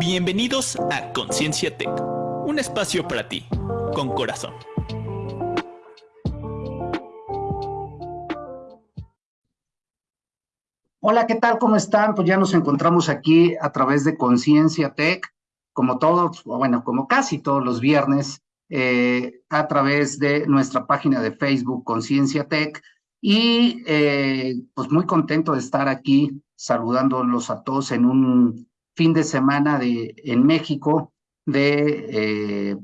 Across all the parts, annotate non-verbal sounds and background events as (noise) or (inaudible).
Bienvenidos a Conciencia Tech, un espacio para ti, con corazón. Hola, ¿qué tal? ¿Cómo están? Pues ya nos encontramos aquí a través de Conciencia Tech, como todos, bueno, como casi todos los viernes, eh, a través de nuestra página de Facebook Conciencia Tech. Y eh, pues muy contento de estar aquí saludándolos a todos en un fin de semana de, en México de eh,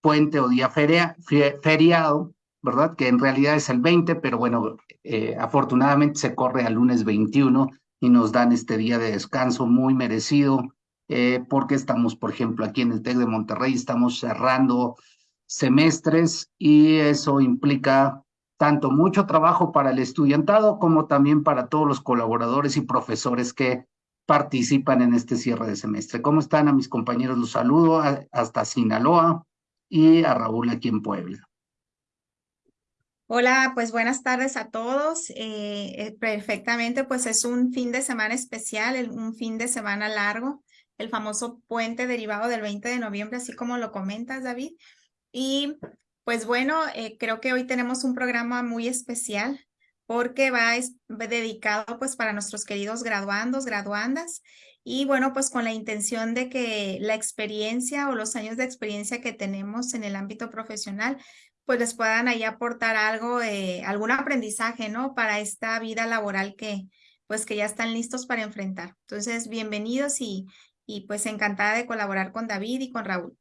puente o día feriado, ¿verdad? Que en realidad es el 20, pero bueno, eh, afortunadamente se corre al lunes 21 y nos dan este día de descanso muy merecido, eh, porque estamos, por ejemplo, aquí en el TEC de Monterrey, estamos cerrando semestres y eso implica tanto mucho trabajo para el estudiantado como también para todos los colaboradores y profesores que participan en este cierre de semestre. ¿Cómo están a mis compañeros? Los saludo hasta Sinaloa y a Raúl aquí en Puebla. Hola, pues buenas tardes a todos. Eh, eh, perfectamente, pues es un fin de semana especial, un fin de semana largo, el famoso puente derivado del 20 de noviembre, así como lo comentas, David. Y pues bueno, eh, creo que hoy tenemos un programa muy especial porque va dedicado pues para nuestros queridos graduandos, graduandas y bueno, pues con la intención de que la experiencia o los años de experiencia que tenemos en el ámbito profesional pues les puedan ahí aportar algo, algún aprendizaje, ¿no? Para esta vida laboral que pues que ya están listos para enfrentar. Entonces, bienvenidos y, y pues encantada de colaborar con David y con Raúl.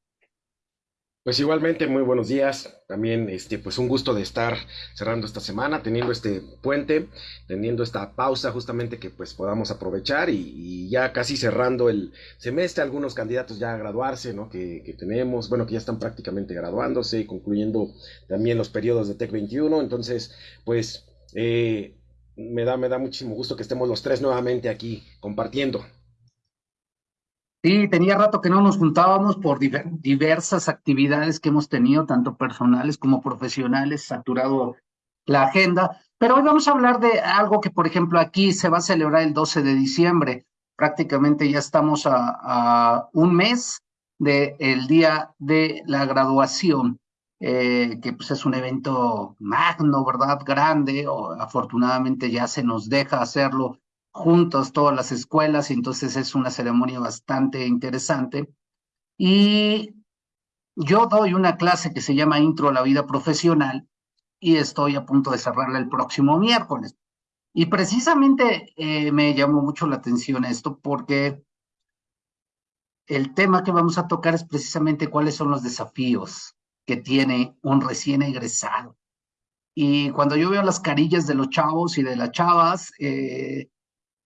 Pues igualmente, muy buenos días. También, este, pues un gusto de estar cerrando esta semana, teniendo este puente, teniendo esta pausa justamente que pues podamos aprovechar y, ya casi cerrando el semestre, algunos candidatos ya a graduarse, ¿no? Que, que, tenemos, bueno, que ya están prácticamente graduándose y concluyendo también los periodos de TEC 21. Entonces, pues eh, me, da, me da muchísimo gusto que estemos los tres nuevamente aquí compartiendo. Sí, tenía rato que no nos juntábamos por diversas actividades que hemos tenido, tanto personales como profesionales, saturado la agenda. Pero hoy vamos a hablar de algo que, por ejemplo, aquí se va a celebrar el 12 de diciembre. Prácticamente ya estamos a, un mes del día de la graduación, eh, que pues es un evento magno, ¿verdad? Grande, o afortunadamente ya se nos deja hacerlo juntos todas las escuelas y entonces es una ceremonia bastante interesante. Y yo doy una clase que se llama Intro a la Vida Profesional y estoy a punto de cerrarla el próximo miércoles. Y precisamente eh, me llamó mucho la atención esto porque el tema que vamos a tocar es precisamente cuáles son los desafíos que tiene un recién egresado. Y cuando yo veo las carillas de los chavos y de las chavas, eh,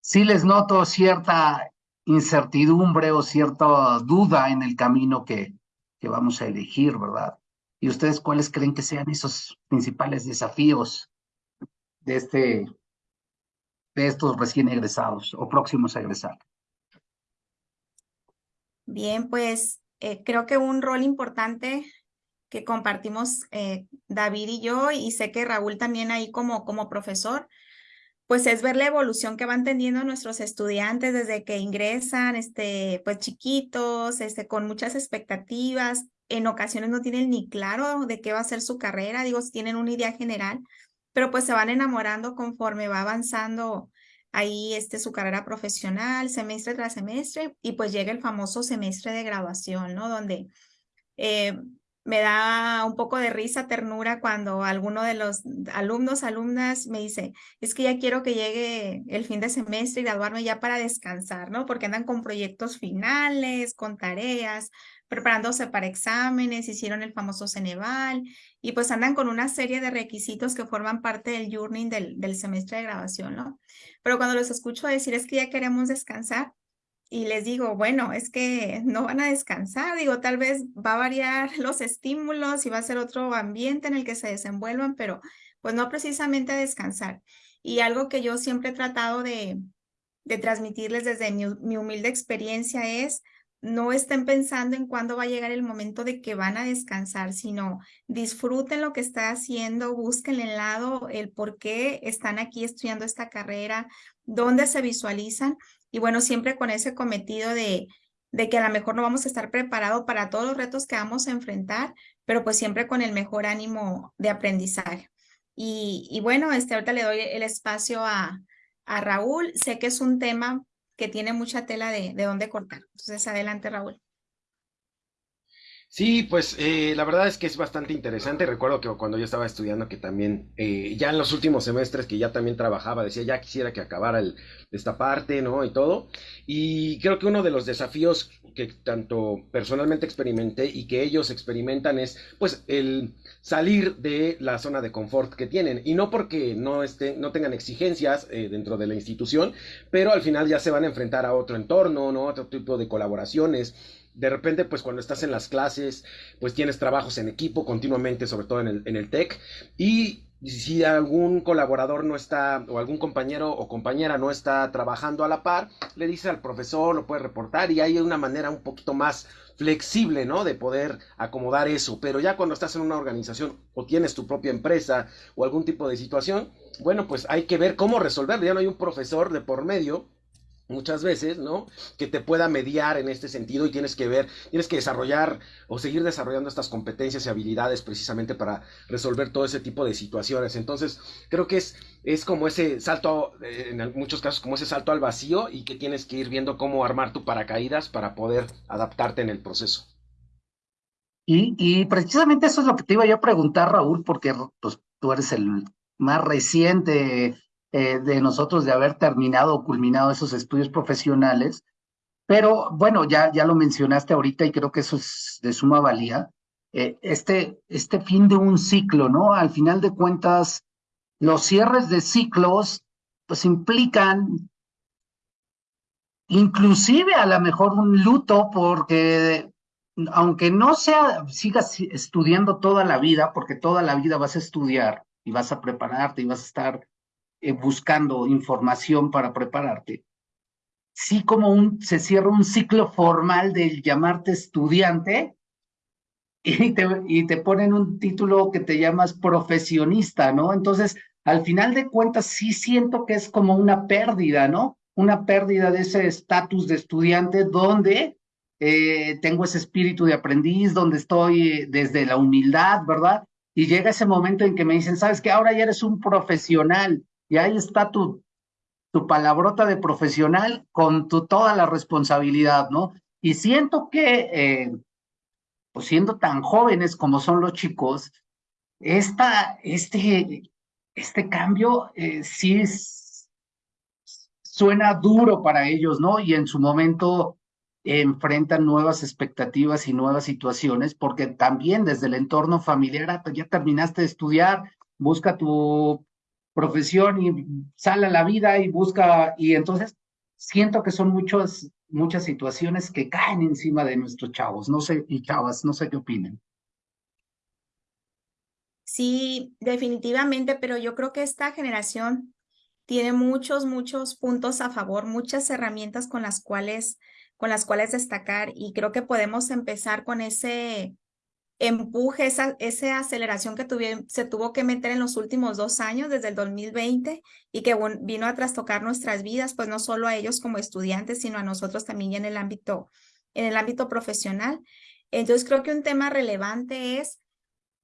sí les noto cierta incertidumbre o cierta duda en el camino que, que vamos a elegir, ¿verdad? ¿Y ustedes cuáles creen que sean esos principales desafíos de, este, de estos recién egresados o próximos a egresar? Bien, pues eh, creo que un rol importante que compartimos eh, David y yo, y sé que Raúl también ahí como, como profesor, pues es ver la evolución que van teniendo nuestros estudiantes desde que ingresan, este, pues chiquitos, este, con muchas expectativas. En ocasiones no tienen ni claro de qué va a ser su carrera, digo, tienen una idea general, pero pues se van enamorando conforme va avanzando ahí este, su carrera profesional, semestre tras semestre, y pues llega el famoso semestre de graduación, ¿no? Donde eh, me da un poco de risa, ternura cuando alguno de los alumnos, alumnas me dice, es que ya quiero que llegue el fin de semestre y graduarme ya para descansar, ¿no? Porque andan con proyectos finales, con tareas, preparándose para exámenes, hicieron el famoso Ceneval y pues andan con una serie de requisitos que forman parte del journey del, semestre de graduación, ¿no? Pero cuando los escucho decir es que ya queremos descansar, y les digo, bueno, es que no van a descansar, digo, tal vez va a variar (laughs) los estímulos y va a ser otro ambiente en el que se desenvuelvan, pero pues no precisamente a descansar. Y algo que yo siempre he tratado de, de transmitirles desde mi, mi, humilde experiencia es, no estén pensando en cuándo va a llegar el momento de que van a descansar, sino disfruten lo que está haciendo, busquen el lado, el por qué están aquí estudiando esta carrera, dónde se visualizan y bueno, siempre con ese cometido de de que a lo mejor no vamos a estar preparados para todos los retos que vamos a enfrentar, pero pues siempre con el mejor ánimo de aprendizaje. Y, bueno, este, ahorita le doy el espacio a, a Raúl. Sé que es un tema que tiene mucha tela de, de dónde cortar. Entonces, adelante, Raúl. Sí, pues eh, la verdad es que es bastante interesante. Recuerdo que cuando yo estaba estudiando, que también, eh, ya en los últimos semestres que ya también trabajaba, decía, ya quisiera que acabara el, esta parte, ¿no? Y todo. Y creo que uno de los desafíos que tanto personalmente experimenté y que ellos experimentan es, pues, el salir de la zona de confort que tienen. Y no porque no, estén, no tengan exigencias eh, dentro de la institución, pero al final ya se van a enfrentar a otro entorno, ¿no? Otro tipo de colaboraciones de repente, pues cuando estás en las clases, pues tienes trabajos en equipo continuamente, sobre todo en el, en el TEC, y si algún colaborador no está, o algún compañero o compañera no está trabajando a la par, le dice al profesor, lo puede reportar, y hay una manera un poquito más flexible, ¿no? De poder acomodar eso. Pero ya cuando estás en una organización o tienes tu propia empresa o algún tipo de situación, bueno, pues hay que ver cómo resolverlo. Ya no hay un profesor de por medio muchas veces, ¿no? Que te pueda mediar en este sentido y tienes que ver, tienes que desarrollar o seguir desarrollando estas competencias y habilidades precisamente para resolver todo ese tipo de situaciones. Entonces, creo que es, es como ese salto, eh, en muchos casos, como ese salto al vacío y que tienes que ir viendo cómo armar tu paracaídas para poder adaptarte en el proceso. Y, y precisamente eso es lo que te iba yo a preguntar, Raúl, porque pues, tú eres el más reciente eh, de nosotros de haber terminado o culminado esos estudios profesionales. Pero bueno, ya, ya lo mencionaste ahorita y creo que eso es de suma valía. Eh, este, este fin de un ciclo, ¿no? Al final de cuentas, los cierres de ciclos, pues implican inclusive a lo mejor un luto porque aunque no sea, sigas estudiando toda la vida, porque toda la vida vas a estudiar y vas a prepararte y vas a estar eh, buscando información para prepararte, sí como se cierra un ciclo formal del llamarte estudiante y te, y te ponen un título que te llamas profesionista, ¿no? Entonces, al final de cuentas, sí siento que es como una pérdida, ¿no? Una pérdida de ese estatus de estudiante donde eh, tengo ese espíritu de aprendiz, donde estoy desde la humildad, ¿verdad? Y llega ese momento en que me dicen, sabes que ahora ya eres un profesional, y ahí está tu, tu palabrota de profesional con tu, toda la responsabilidad, ¿no? Y siento que, eh, pues siendo tan jóvenes como son los chicos, esta, este, este cambio eh, sí suena duro para ellos, ¿no? Y en su momento enfrentan nuevas expectativas y nuevas situaciones, porque también desde el entorno familiar, ah, ya terminaste de estudiar, busca tu profesión y sale a la vida y busca, y entonces siento que son muchas, muchas situaciones que caen encima de nuestros chavos, no sé, y chavas, no sé qué opinen. Sí, definitivamente, pero yo creo que esta generación tiene muchos, muchos puntos a favor, muchas herramientas con las cuales, con las cuales destacar y creo que podemos empezar con ese empuje, esa, esa aceleración que se tuvo que meter en los últimos dos años, desde el 2020, y que vino a trastocar nuestras vidas, pues no solo a ellos como estudiantes, sino a nosotros también en el ámbito, en el ámbito profesional. Entonces creo que un tema relevante es,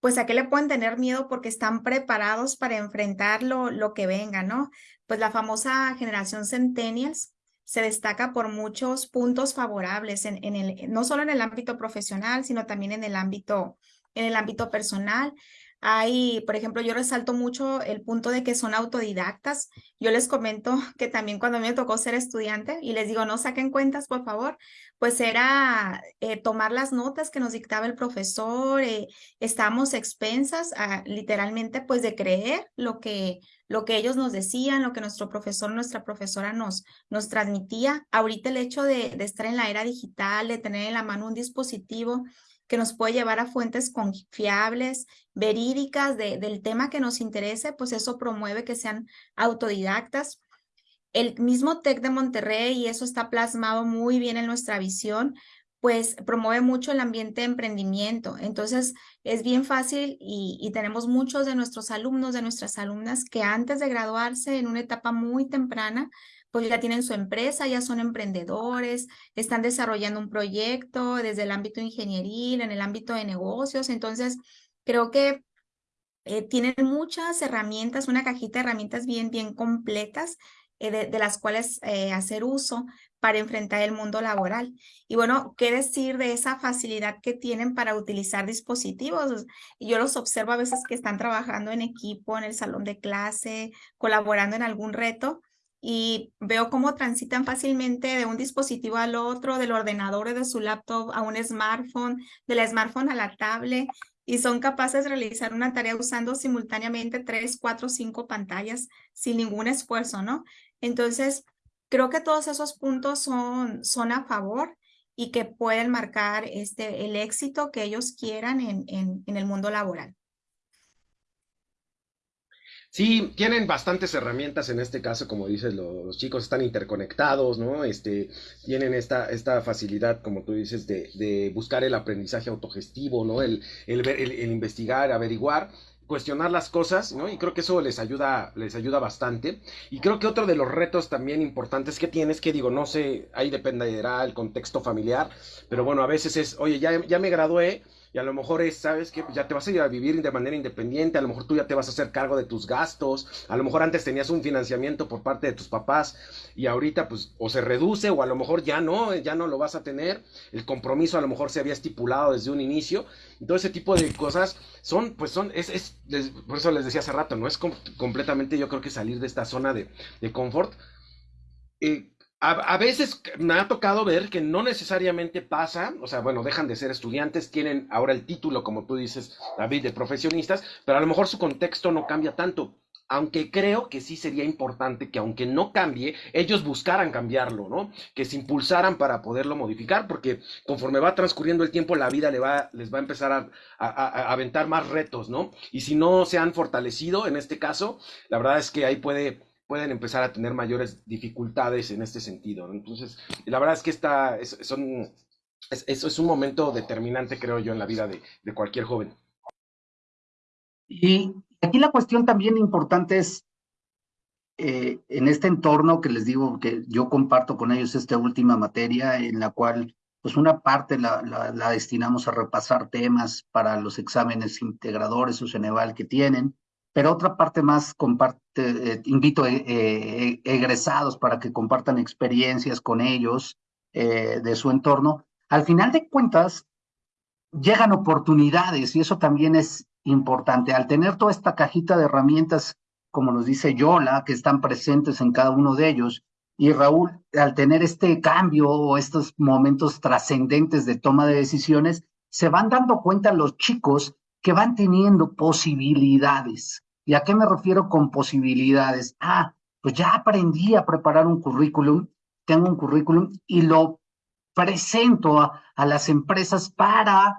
pues a qué le pueden tener miedo porque están preparados para enfrentar lo, lo que venga, ¿no? Pues la famosa generación Centennials, se destaca por muchos puntos favorables, en, en el, no solo en el ámbito profesional, sino también en el ámbito, en el ámbito personal. Hay, por ejemplo, yo resalto mucho el punto de que son autodidactas. Yo les comento (laughs) que también cuando me tocó ser estudiante y les digo, no saquen cuentas, por favor, pues era eh, tomar las notas que nos dictaba el profesor. Eh, estábamos expensas, a, literalmente, pues de creer lo que, lo que ellos nos decían, lo que nuestro profesor, nuestra profesora nos, nos transmitía. Ahorita el hecho de, de estar en la era digital, de tener en la mano un dispositivo, que nos puede llevar a fuentes confiables, verídicas del tema que nos interese, pues eso promueve que sean autodidactas. El mismo TEC de Monterrey, y eso está plasmado muy bien en nuestra visión, pues promueve mucho el ambiente de emprendimiento. Entonces, es bien fácil y, y, tenemos muchos de nuestros alumnos, de nuestras alumnas, que antes de graduarse en una etapa muy temprana, pues ya tienen su empresa, ya son emprendedores, están desarrollando un proyecto desde el ámbito ingenieril, en el ámbito de negocios. Entonces, creo que eh, tienen muchas herramientas, una cajita de herramientas bien, bien completas eh, de, las cuales eh, hacer uso para enfrentar el mundo laboral. Y bueno, ¿qué decir de esa facilidad que tienen para utilizar dispositivos? Yo los observo a veces que están trabajando en equipo, en el salón de clase, colaborando en algún reto y veo cómo transitan fácilmente de un dispositivo al otro, del ordenador de su laptop a un smartphone, del smartphone a la tablet y son capaces de realizar una tarea usando simultáneamente tres, cuatro, cinco pantallas sin ningún esfuerzo, ¿no? Entonces, creo que todos esos puntos son, son a favor y que pueden marcar este, el éxito que ellos quieran en, en el mundo laboral. Sí, tienen bastantes herramientas en este caso, como dices, los, chicos están interconectados, ¿no? Este, tienen esta, esta facilidad, como tú dices, de, de buscar el aprendizaje autogestivo, ¿no? El, el, el, investigar, averiguar, cuestionar las cosas, ¿no? Y creo que eso les ayuda, les ayuda bastante. Y creo que otro de los retos también importantes que tienes, que digo, no sé, ahí dependerá el contexto familiar, pero bueno, a veces es, oye, ya, ya me gradué, y a lo mejor es, ¿sabes que Ya te vas a ir a vivir de manera independiente, a lo mejor tú ya te vas a hacer cargo de tus gastos, a lo mejor antes tenías un financiamiento por parte de tus papás y ahorita pues o se reduce o a lo mejor ya no, ya no lo vas a tener, el compromiso a lo mejor se había estipulado desde un inicio, todo ese tipo de cosas son, pues son, es, es por eso les decía hace rato, no es completamente yo creo que salir de esta zona de, de confort. Eh, a, veces me ha tocado ver que no necesariamente pasa, o sea, bueno, dejan de ser estudiantes, tienen ahora el título, como tú dices, David, de profesionistas, pero a lo mejor su contexto no cambia tanto. Aunque creo que sí sería importante que aunque no cambie, ellos buscaran cambiarlo, ¿no? Que se impulsaran para poderlo modificar, porque conforme va transcurriendo el tiempo, la vida les va a empezar a, a aventar más retos, ¿no? Y si no se han fortalecido en este caso, la verdad es que ahí puede pueden empezar a tener mayores dificultades en este sentido. Entonces, la verdad es que esta, es, son, es, es, un momento determinante, creo yo, en la vida de, de cualquier joven. Y aquí la cuestión también importante es, eh, en este entorno que les digo que yo comparto con ellos esta última materia, en la cual pues una parte la, la, la destinamos a repasar temas para los exámenes integradores o Ceneval que tienen, pero otra parte más eh, invito eh, eh, egresados para que compartan experiencias con ellos de su entorno. Al final de cuentas, llegan oportunidades y eso también es importante. Al tener toda esta cajita de herramientas, como nos dice Yola, que están presentes en cada uno de ellos, y Raúl, al tener este cambio o estos momentos trascendentes de toma de decisiones, se van dando cuenta los chicos que van teniendo posibilidades. ¿Y a qué me refiero con posibilidades? Ah, pues ya aprendí a preparar un currículum, tengo un currículum y lo presento a, las empresas para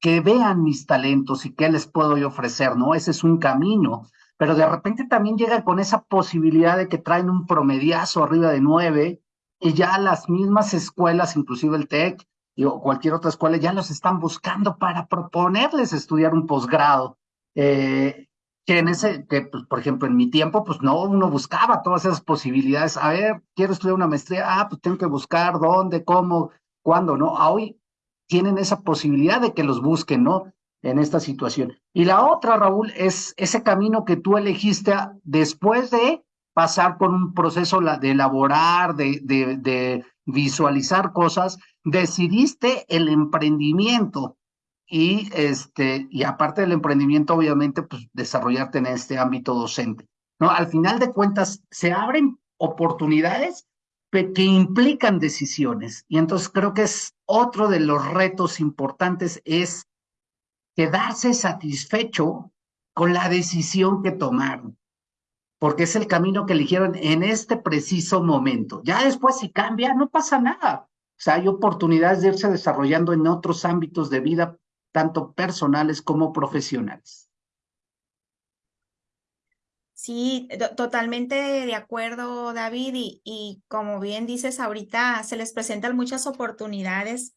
que vean mis talentos y qué les puedo yo ofrecer, ¿no? Ese es un camino. Pero de repente también llega con esa posibilidad de que traen un promediazo arriba de nueve y ya las mismas escuelas, inclusive el TEC o cualquier otra escuela, ya los están buscando para proponerles estudiar un posgrado. Eh, que en ese, que pues, por ejemplo en mi tiempo, pues no, uno buscaba todas esas posibilidades. A ver, quiero estudiar una maestría, ah, pues tengo que buscar dónde, cómo, cuándo, ¿no? hoy tienen esa posibilidad de que los busquen, ¿no? En esta situación. Y la otra, Raúl, es ese camino que tú elegiste después de pasar por un proceso de elaborar, de, de, de visualizar cosas, decidiste el emprendimiento y este y aparte del emprendimiento obviamente pues desarrollarte en este ámbito docente no al final de cuentas se abren oportunidades que implican decisiones y entonces creo que es otro de los retos importantes es quedarse satisfecho con la decisión que tomaron porque es el camino que eligieron en este preciso momento. Ya después si cambia no pasa nada. O sea, hay oportunidades de irse desarrollando en otros ámbitos de vida tanto personales como profesionales. Sí, totalmente de acuerdo, David, y, como bien dices ahorita, se les presentan muchas oportunidades,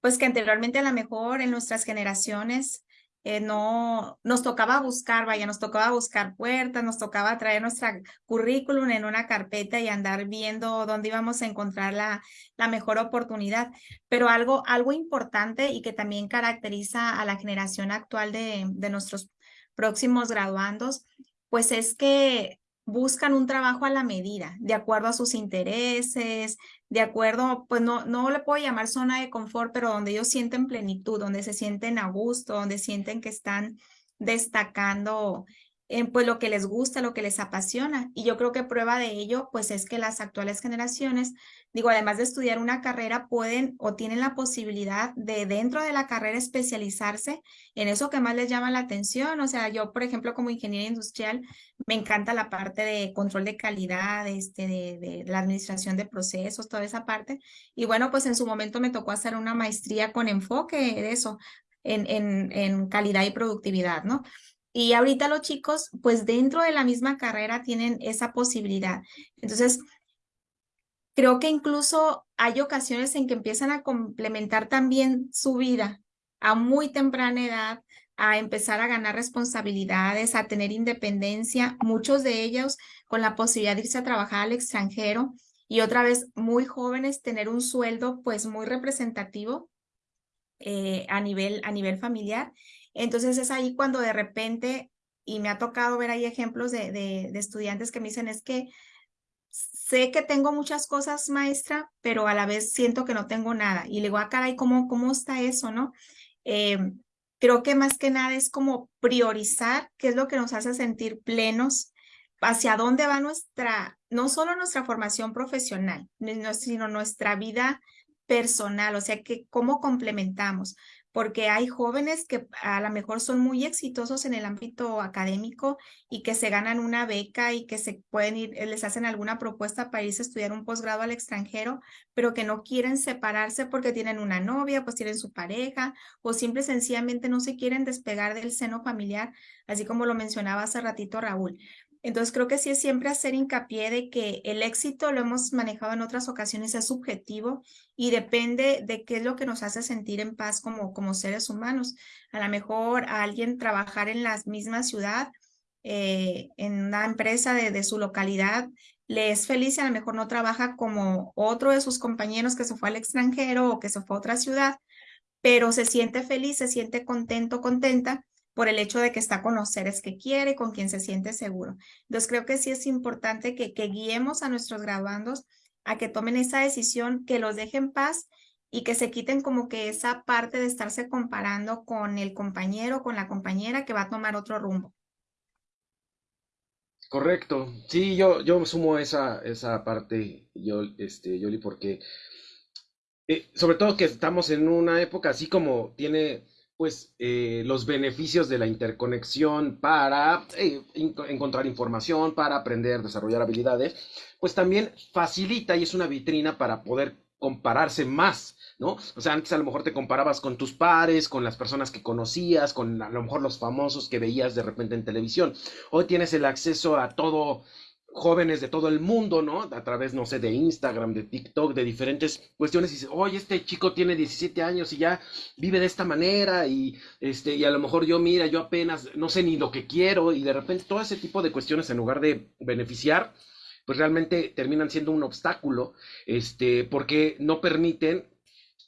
pues que anteriormente a lo mejor en nuestras generaciones eh, no, nos tocaba buscar, vaya, nos tocaba buscar puertas, nos tocaba traer nuestra currículum en una carpeta y andar viendo dónde íbamos a encontrar la, la mejor oportunidad. Pero algo, algo importante y que también caracteriza a la generación actual de, de nuestros próximos graduandos, pues es que buscan un trabajo a la medida, de acuerdo a sus intereses, de acuerdo, pues no, no le puedo llamar zona de confort, pero donde ellos sienten plenitud, donde se sienten a gusto, donde sienten que están destacando en pues lo que les gusta, lo que les apasiona. Y yo creo que prueba de ello, pues es que las actuales generaciones, digo, además de estudiar una carrera, pueden o tienen la posibilidad de dentro de la carrera especializarse en eso que más les llama la atención. O sea, yo, por ejemplo, como ingeniera industrial, me encanta la parte de control de calidad, este, de, la administración de procesos, toda esa parte. Y bueno, pues en su momento me tocó hacer una maestría con enfoque de eso, en, en, en calidad y productividad, ¿no? Y ahorita los chicos, pues dentro de la misma carrera tienen esa posibilidad. Entonces, creo que incluso hay ocasiones en que empiezan a complementar también su vida a muy temprana edad, a empezar a ganar responsabilidades, a tener independencia, muchos de ellos con la posibilidad de irse a trabajar al extranjero y otra vez muy jóvenes tener un sueldo pues muy representativo eh, a, nivel, a nivel familiar entonces es ahí cuando de repente, y me ha tocado ver ahí ejemplos de, estudiantes que me dicen, es que sé que tengo muchas cosas, maestra, pero a la vez siento que no tengo nada. Y le digo, ah, caray, ¿cómo, cómo está eso, no? Em, creo que más que nada es como priorizar qué es lo que nos hace sentir plenos, hacia dónde va nuestra, no solo nuestra formación profesional, sino nuestra vida personal, o sea, que cómo complementamos porque hay jóvenes que a lo mejor son muy exitosos en el ámbito académico y que se ganan una beca y que se pueden ir, les hacen alguna propuesta para irse a estudiar un posgrado al extranjero, pero que no quieren separarse porque tienen una novia, pues tienen su pareja o simple sencillamente no se quieren despegar del seno familiar, así como lo mencionaba hace ratito Raúl. Entonces creo que sí es siempre hacer hincapié de que el éxito, lo hemos manejado en otras ocasiones, es subjetivo y depende de qué es lo que nos hace sentir en paz como, como seres humanos. A lo mejor a alguien trabajar en la misma ciudad, eh, en una empresa de, de su localidad, le es feliz y a lo mejor no trabaja como otro de sus compañeros que se fue al extranjero o que se fue a otra ciudad, pero se siente feliz, se siente contento, contenta por el hecho de que está con los seres que quiere, con quien se siente seguro. Entonces creo que sí es importante que, guiemos a nuestros graduandos a que tomen esa decisión, que los dejen en paz y que se quiten como que esa parte de estarse comparando con el compañero, con la compañera que va a tomar otro rumbo. Correcto. Sí, yo, yo sumo esa, esa parte, yo, este, Yoli, porque eh, sobre todo que estamos en una época así como tiene pues eh, los beneficios de la interconexión para eh, encontrar información, para aprender, desarrollar habilidades, pues también facilita y es una vitrina para poder compararse más, ¿no? O sea, antes a lo mejor te comparabas con tus pares, con las personas que conocías, con a lo mejor los famosos que veías de repente en televisión. Hoy tienes el acceso a todo jóvenes de todo el mundo, ¿no? A través, no sé, de Instagram, de TikTok, de diferentes cuestiones, y dice, oye, este chico tiene 17 años y ya vive de esta manera, y, este, y a lo mejor yo, mira, yo apenas no sé ni lo que quiero, y de repente todo ese tipo de cuestiones, en lugar de beneficiar, pues realmente terminan siendo un obstáculo, este, porque no permiten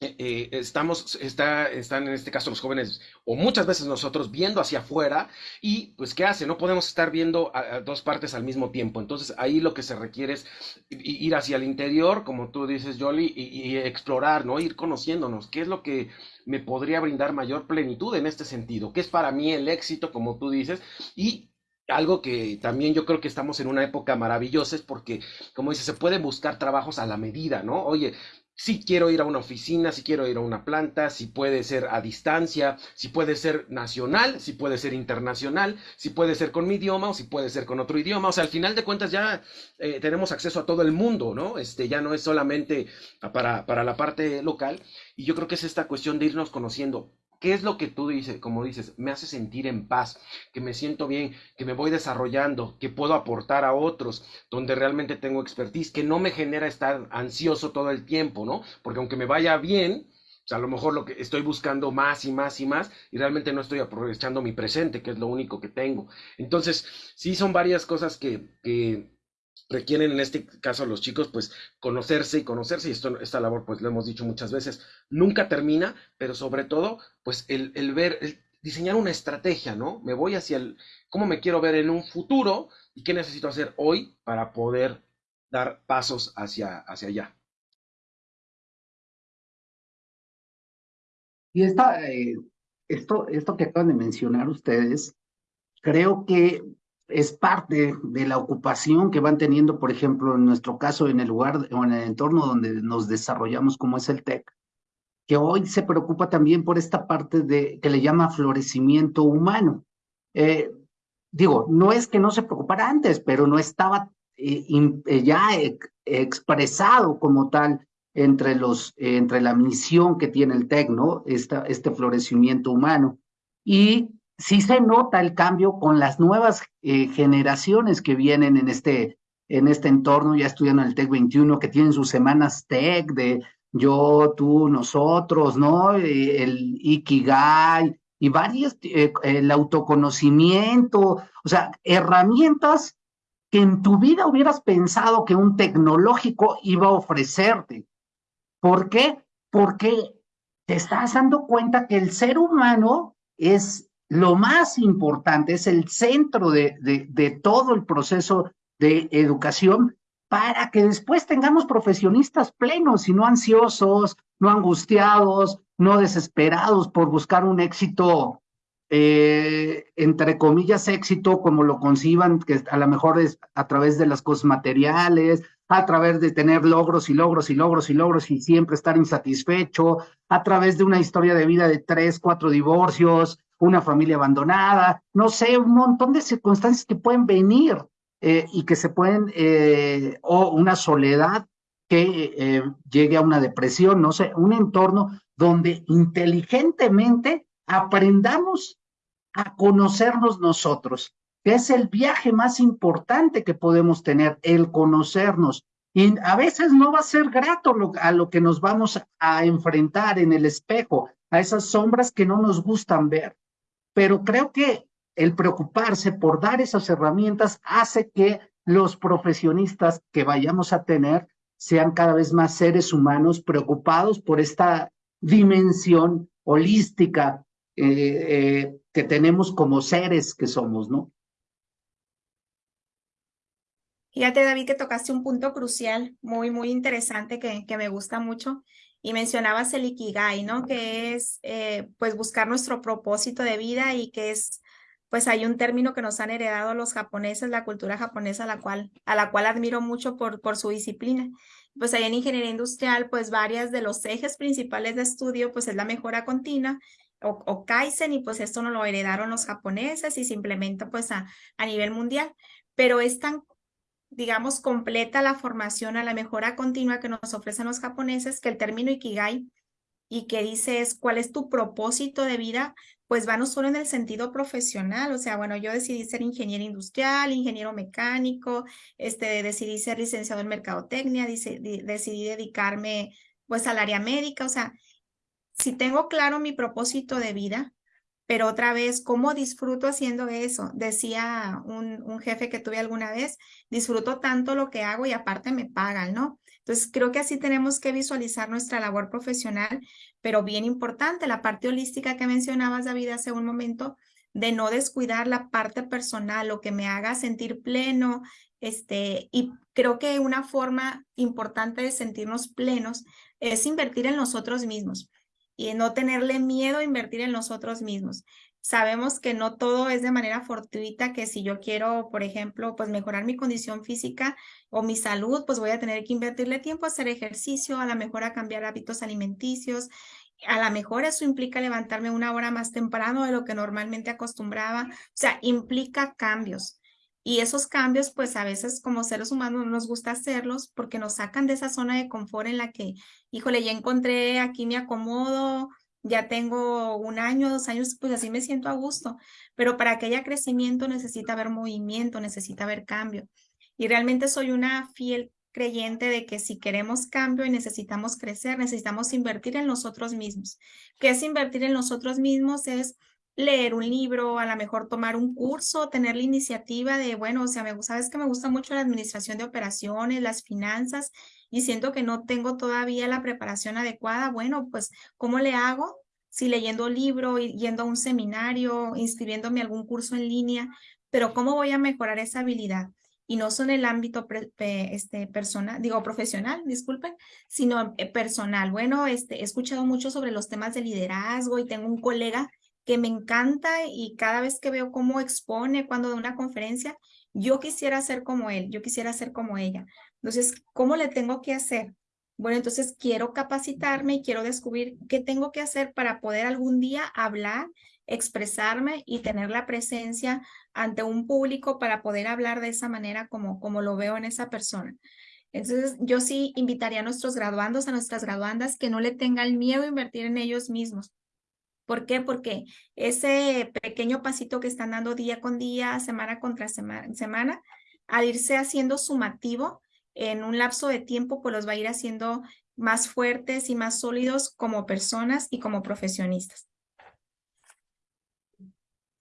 eh, eh, estamos, está, están en este caso los jóvenes, o muchas veces nosotros, viendo hacia afuera, y pues, ¿qué hace? No podemos estar viendo a, dos partes al mismo tiempo. Entonces, ahí lo que se requiere es ir hacia el interior, como tú dices, Jolly, y, y explorar, ¿no? Ir conociéndonos. ¿Qué es lo que me podría brindar mayor plenitud en este sentido? ¿Qué es para mí el éxito, como tú dices? Y algo que también yo creo que estamos en una época maravillosa es porque, como dices, se pueden buscar trabajos a la medida, ¿no? Oye, si quiero ir a una oficina, si quiero ir a una planta, si puede ser a distancia, si puede ser nacional, si puede ser internacional, si puede ser con mi idioma o si puede ser con otro idioma. O sea, al final de cuentas ya eh, tenemos acceso a todo el mundo, ¿no? Este ya no es solamente para, para la parte local. Y yo creo que es esta cuestión de irnos conociendo. ¿Qué es lo que tú dices? Como dices, me hace sentir en paz, que me siento bien, que me voy desarrollando, que puedo aportar a otros, donde realmente tengo expertise, que no me genera estar ansioso todo el tiempo, ¿no? Porque aunque me vaya bien, sea, a lo mejor lo que estoy buscando más y más y más y realmente no estoy aprovechando mi presente, que es lo único que tengo. Entonces, sí son varias cosas que, que requieren en este caso los chicos pues conocerse y conocerse y esto, esta labor pues lo hemos dicho muchas veces, nunca termina, pero sobre todo pues el, el ver, el diseñar una estrategia, ¿no? Me voy hacia el, cómo me quiero ver en un futuro y qué necesito hacer hoy para poder dar pasos hacia, hacia allá. Y esta, eh, esto, esto que acaban de mencionar ustedes, creo que es parte de la ocupación que van teniendo, por ejemplo, en nuestro caso, en el lugar o en el entorno donde nos desarrollamos, como es el TEC, que hoy se preocupa también por esta parte de que le llama florecimiento humano. Eh, digo, no es que no se preocupara antes, pero no estaba eh, eh, ya expresado como tal entre, los, entre la misión que tiene el TEC, ¿no? este florecimiento humano. Y sí se nota el cambio con las nuevas eh, generaciones que vienen en este, en este entorno, ya estudiando el TEC 21, que tienen sus semanas TEC de yo, tú, nosotros, ¿no? Eh, el Ikigai y varios, eh, el autoconocimiento, o sea, herramientas que en tu vida hubieras pensado que un tecnológico iba a ofrecerte. ¿Por qué? Porque te estás dando cuenta que el ser humano es lo más importante, es el centro de, todo el proceso de educación para que después tengamos profesionistas plenos y no ansiosos, no angustiados, no desesperados por buscar un éxito, eh, entre comillas, éxito como lo conciban, que a lo mejor es a través de las cosas materiales, a través de tener logros y logros y logros y logros y siempre estar insatisfecho, a través de una historia de vida de tres, cuatro divorcios, una familia abandonada, no sé, un montón de circunstancias que pueden venir eh, y que se pueden, eh, o una soledad que eh, llegue a una depresión, no sé, un entorno donde inteligentemente aprendamos a conocernos nosotros, que es el viaje más importante que podemos tener, el conocernos. Y a veces no va a ser grato a lo que nos vamos a enfrentar en el espejo, a esas sombras que no nos gustan ver. Pero creo que el preocuparse por dar esas herramientas hace que los profesionistas que vayamos a tener sean cada vez más seres humanos preocupados por esta dimensión holística eh, eh, que tenemos como seres que somos, ¿no? Fíjate, David, que tocaste un punto crucial, muy, muy interesante, que, que me gusta mucho, y mencionabas el Ikigai, ¿no? Que es, eh, pues, buscar nuestro propósito de vida y que es, pues, hay un término que nos han heredado los japoneses, la cultura japonesa, a la cual, a la cual admiro mucho por, por su disciplina. Pues, ahí en ingeniería industrial, pues, varias de los ejes principales de estudio, pues, es la mejora continua, o, o, Kaizen, y pues esto no lo heredaron los japoneses y se implementa pues a, a nivel mundial, pero es tan digamos, completa la formación a la mejora continua que nos ofrecen los japoneses, que el término Ikigai y que dice es cuál es tu propósito de vida, pues va no solo en el sentido profesional, o sea, bueno, yo decidí ser ingeniero industrial, ingeniero mecánico, este, decidí ser licenciado en mercadotecnia, decidí, decidí dedicarme pues al área médica, o sea, si tengo claro mi propósito de vida, pero otra vez, ¿cómo disfruto haciendo eso? Decía un, un, jefe que tuve alguna vez, disfruto tanto lo que hago y aparte me pagan, ¿no? Entonces, creo que así tenemos que visualizar nuestra labor profesional, pero bien importante, la parte holística que mencionabas, David, hace un momento, de no descuidar la parte personal, lo que me haga sentir pleno, este, y creo que una forma importante de sentirnos plenos es invertir en nosotros mismos y no tenerle miedo a invertir en nosotros mismos. Sabemos que no todo es de manera fortuita, que si yo quiero, por ejemplo, pues mejorar mi condición física o mi salud, pues voy a tener que invertirle tiempo a hacer ejercicio, a lo mejor a cambiar hábitos alimenticios, a lo mejor eso implica levantarme una hora más temprano de lo que normalmente acostumbraba, o sea, implica cambios. Y esos cambios, pues a veces como seres humanos nos gusta hacerlos porque nos sacan de esa zona de confort en la que, híjole, ya encontré, aquí me acomodo, ya tengo un año, dos años, pues así me siento a gusto. Pero para que haya crecimiento necesita haber movimiento, necesita haber cambio. Y realmente soy una fiel creyente de que si queremos cambio y necesitamos crecer, necesitamos invertir en nosotros mismos. ¿Qué es invertir en nosotros mismos? Es leer un libro, a lo mejor tomar un curso, tener la iniciativa de, bueno, o sea, me, sabes que me gusta mucho la administración de operaciones, las finanzas, y siento que no tengo todavía la preparación adecuada. Bueno, pues, ¿cómo le hago? Si leyendo libro, yendo a un seminario, inscribiéndome a algún curso en línea, pero ¿cómo voy a mejorar esa habilidad? Y no son el ámbito este, personal, digo profesional, disculpen, sino eh, personal. Bueno, este, he escuchado mucho sobre los temas de liderazgo y tengo un colega que me encanta y cada vez que veo cómo expone cuando de una conferencia, yo quisiera ser como él, yo quisiera ser como ella. Entonces, ¿cómo le tengo que hacer? Bueno, entonces quiero capacitarme y quiero descubrir qué tengo que hacer para poder algún día hablar, expresarme y tener la presencia ante un público para poder hablar de esa manera como, como lo veo en esa persona. Entonces, yo sí invitaría a nuestros graduandos, a nuestras graduandas, que no le tengan miedo a invertir en ellos mismos, ¿Por qué? Porque ese pequeño pasito que están dando día con día, semana contra semana, al irse haciendo sumativo en un lapso de tiempo, pues los va a ir haciendo más fuertes y más sólidos como personas y como profesionistas.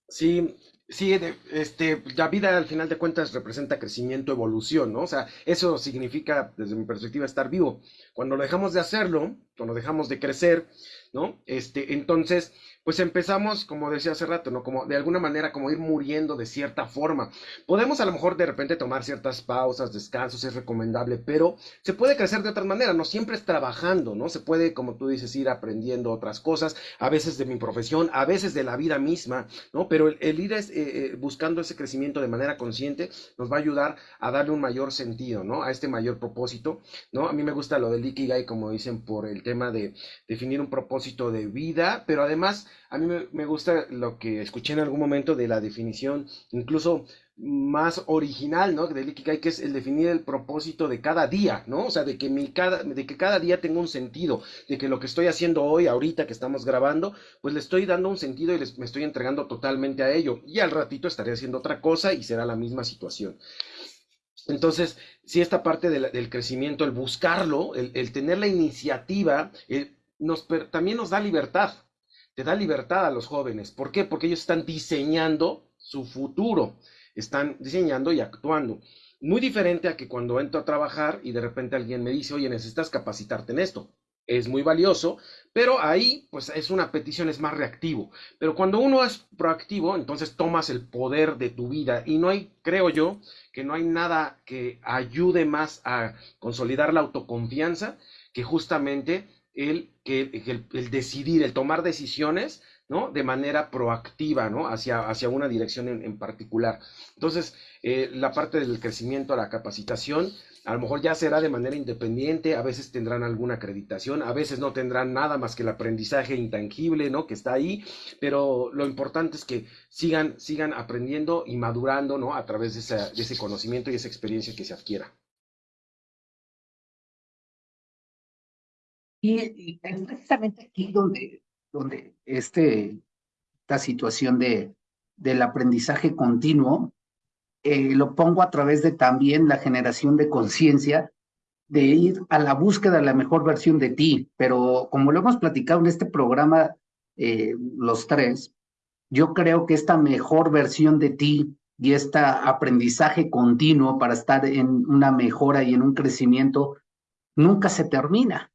Sí, sí, este, la vida al final de cuentas representa crecimiento, evolución, ¿no? O sea, eso significa, desde mi perspectiva, estar vivo. Cuando dejamos de hacerlo, cuando dejamos de crecer, ¿no? Este, entonces, pues empezamos, como decía hace rato, ¿no? Como de alguna manera, como ir muriendo de cierta forma. Podemos a lo mejor de repente tomar ciertas pausas, descansos, es recomendable, pero se puede crecer de otra manera, no siempre es trabajando, ¿no? Se puede, como tú dices, ir aprendiendo otras cosas, a veces de mi profesión, a veces de la vida misma, ¿no? Pero el, ir es, eh, eh, buscando ese crecimiento de manera consciente nos va a ayudar a darle un mayor sentido, ¿no? A este mayor propósito, ¿no? A mí me gusta lo del Ikigai, como dicen, por el tema de definir un propósito de vida, pero además a mí me, gusta lo que escuché en algún momento de la definición, incluso más original, ¿no? Del Ikigai, que es el definir el propósito de cada día, ¿no? O sea, de que, mi cada, de que cada día tenga un sentido, de que lo que estoy haciendo hoy, ahorita que estamos grabando, pues le estoy dando un sentido y les, me estoy entregando totalmente a ello. Y al ratito estaré haciendo otra cosa y será la misma situación. Entonces, si esta parte del crecimiento, el buscarlo, el, tener la iniciativa, nos, también nos da libertad, te da libertad a los jóvenes. ¿Por qué? Porque ellos están diseñando su futuro, están diseñando y actuando. Muy diferente a que cuando entro a trabajar y de repente alguien me dice, oye, necesitas capacitarte en esto. Es muy valioso, pero ahí pues es una petición, es más reactivo. Pero cuando uno es proactivo, entonces tomas el poder de tu vida y no hay, creo yo, que no hay nada que ayude más a consolidar la autoconfianza que justamente el, el, decidir, el tomar decisiones, ¿no? De manera proactiva, ¿no? Hacia, hacia una dirección en, particular. Entonces, eh, la parte del crecimiento, la capacitación, a lo mejor ya será de manera independiente, a veces tendrán alguna acreditación, a veces no tendrán nada más que el aprendizaje intangible, ¿no? Que está ahí, pero lo importante es que sigan, sigan aprendiendo y madurando, ¿no? A través de, de ese conocimiento y esa experiencia que se adquiera. Y, es precisamente aquí donde, donde este, esta situación de, del aprendizaje continuo eh, lo pongo a través de también la generación de conciencia de ir a la búsqueda de la mejor versión de ti. Pero como lo hemos platicado en este programa, eh, los tres, yo creo que esta mejor versión de ti y este aprendizaje continuo para estar en una mejora y en un crecimiento nunca se termina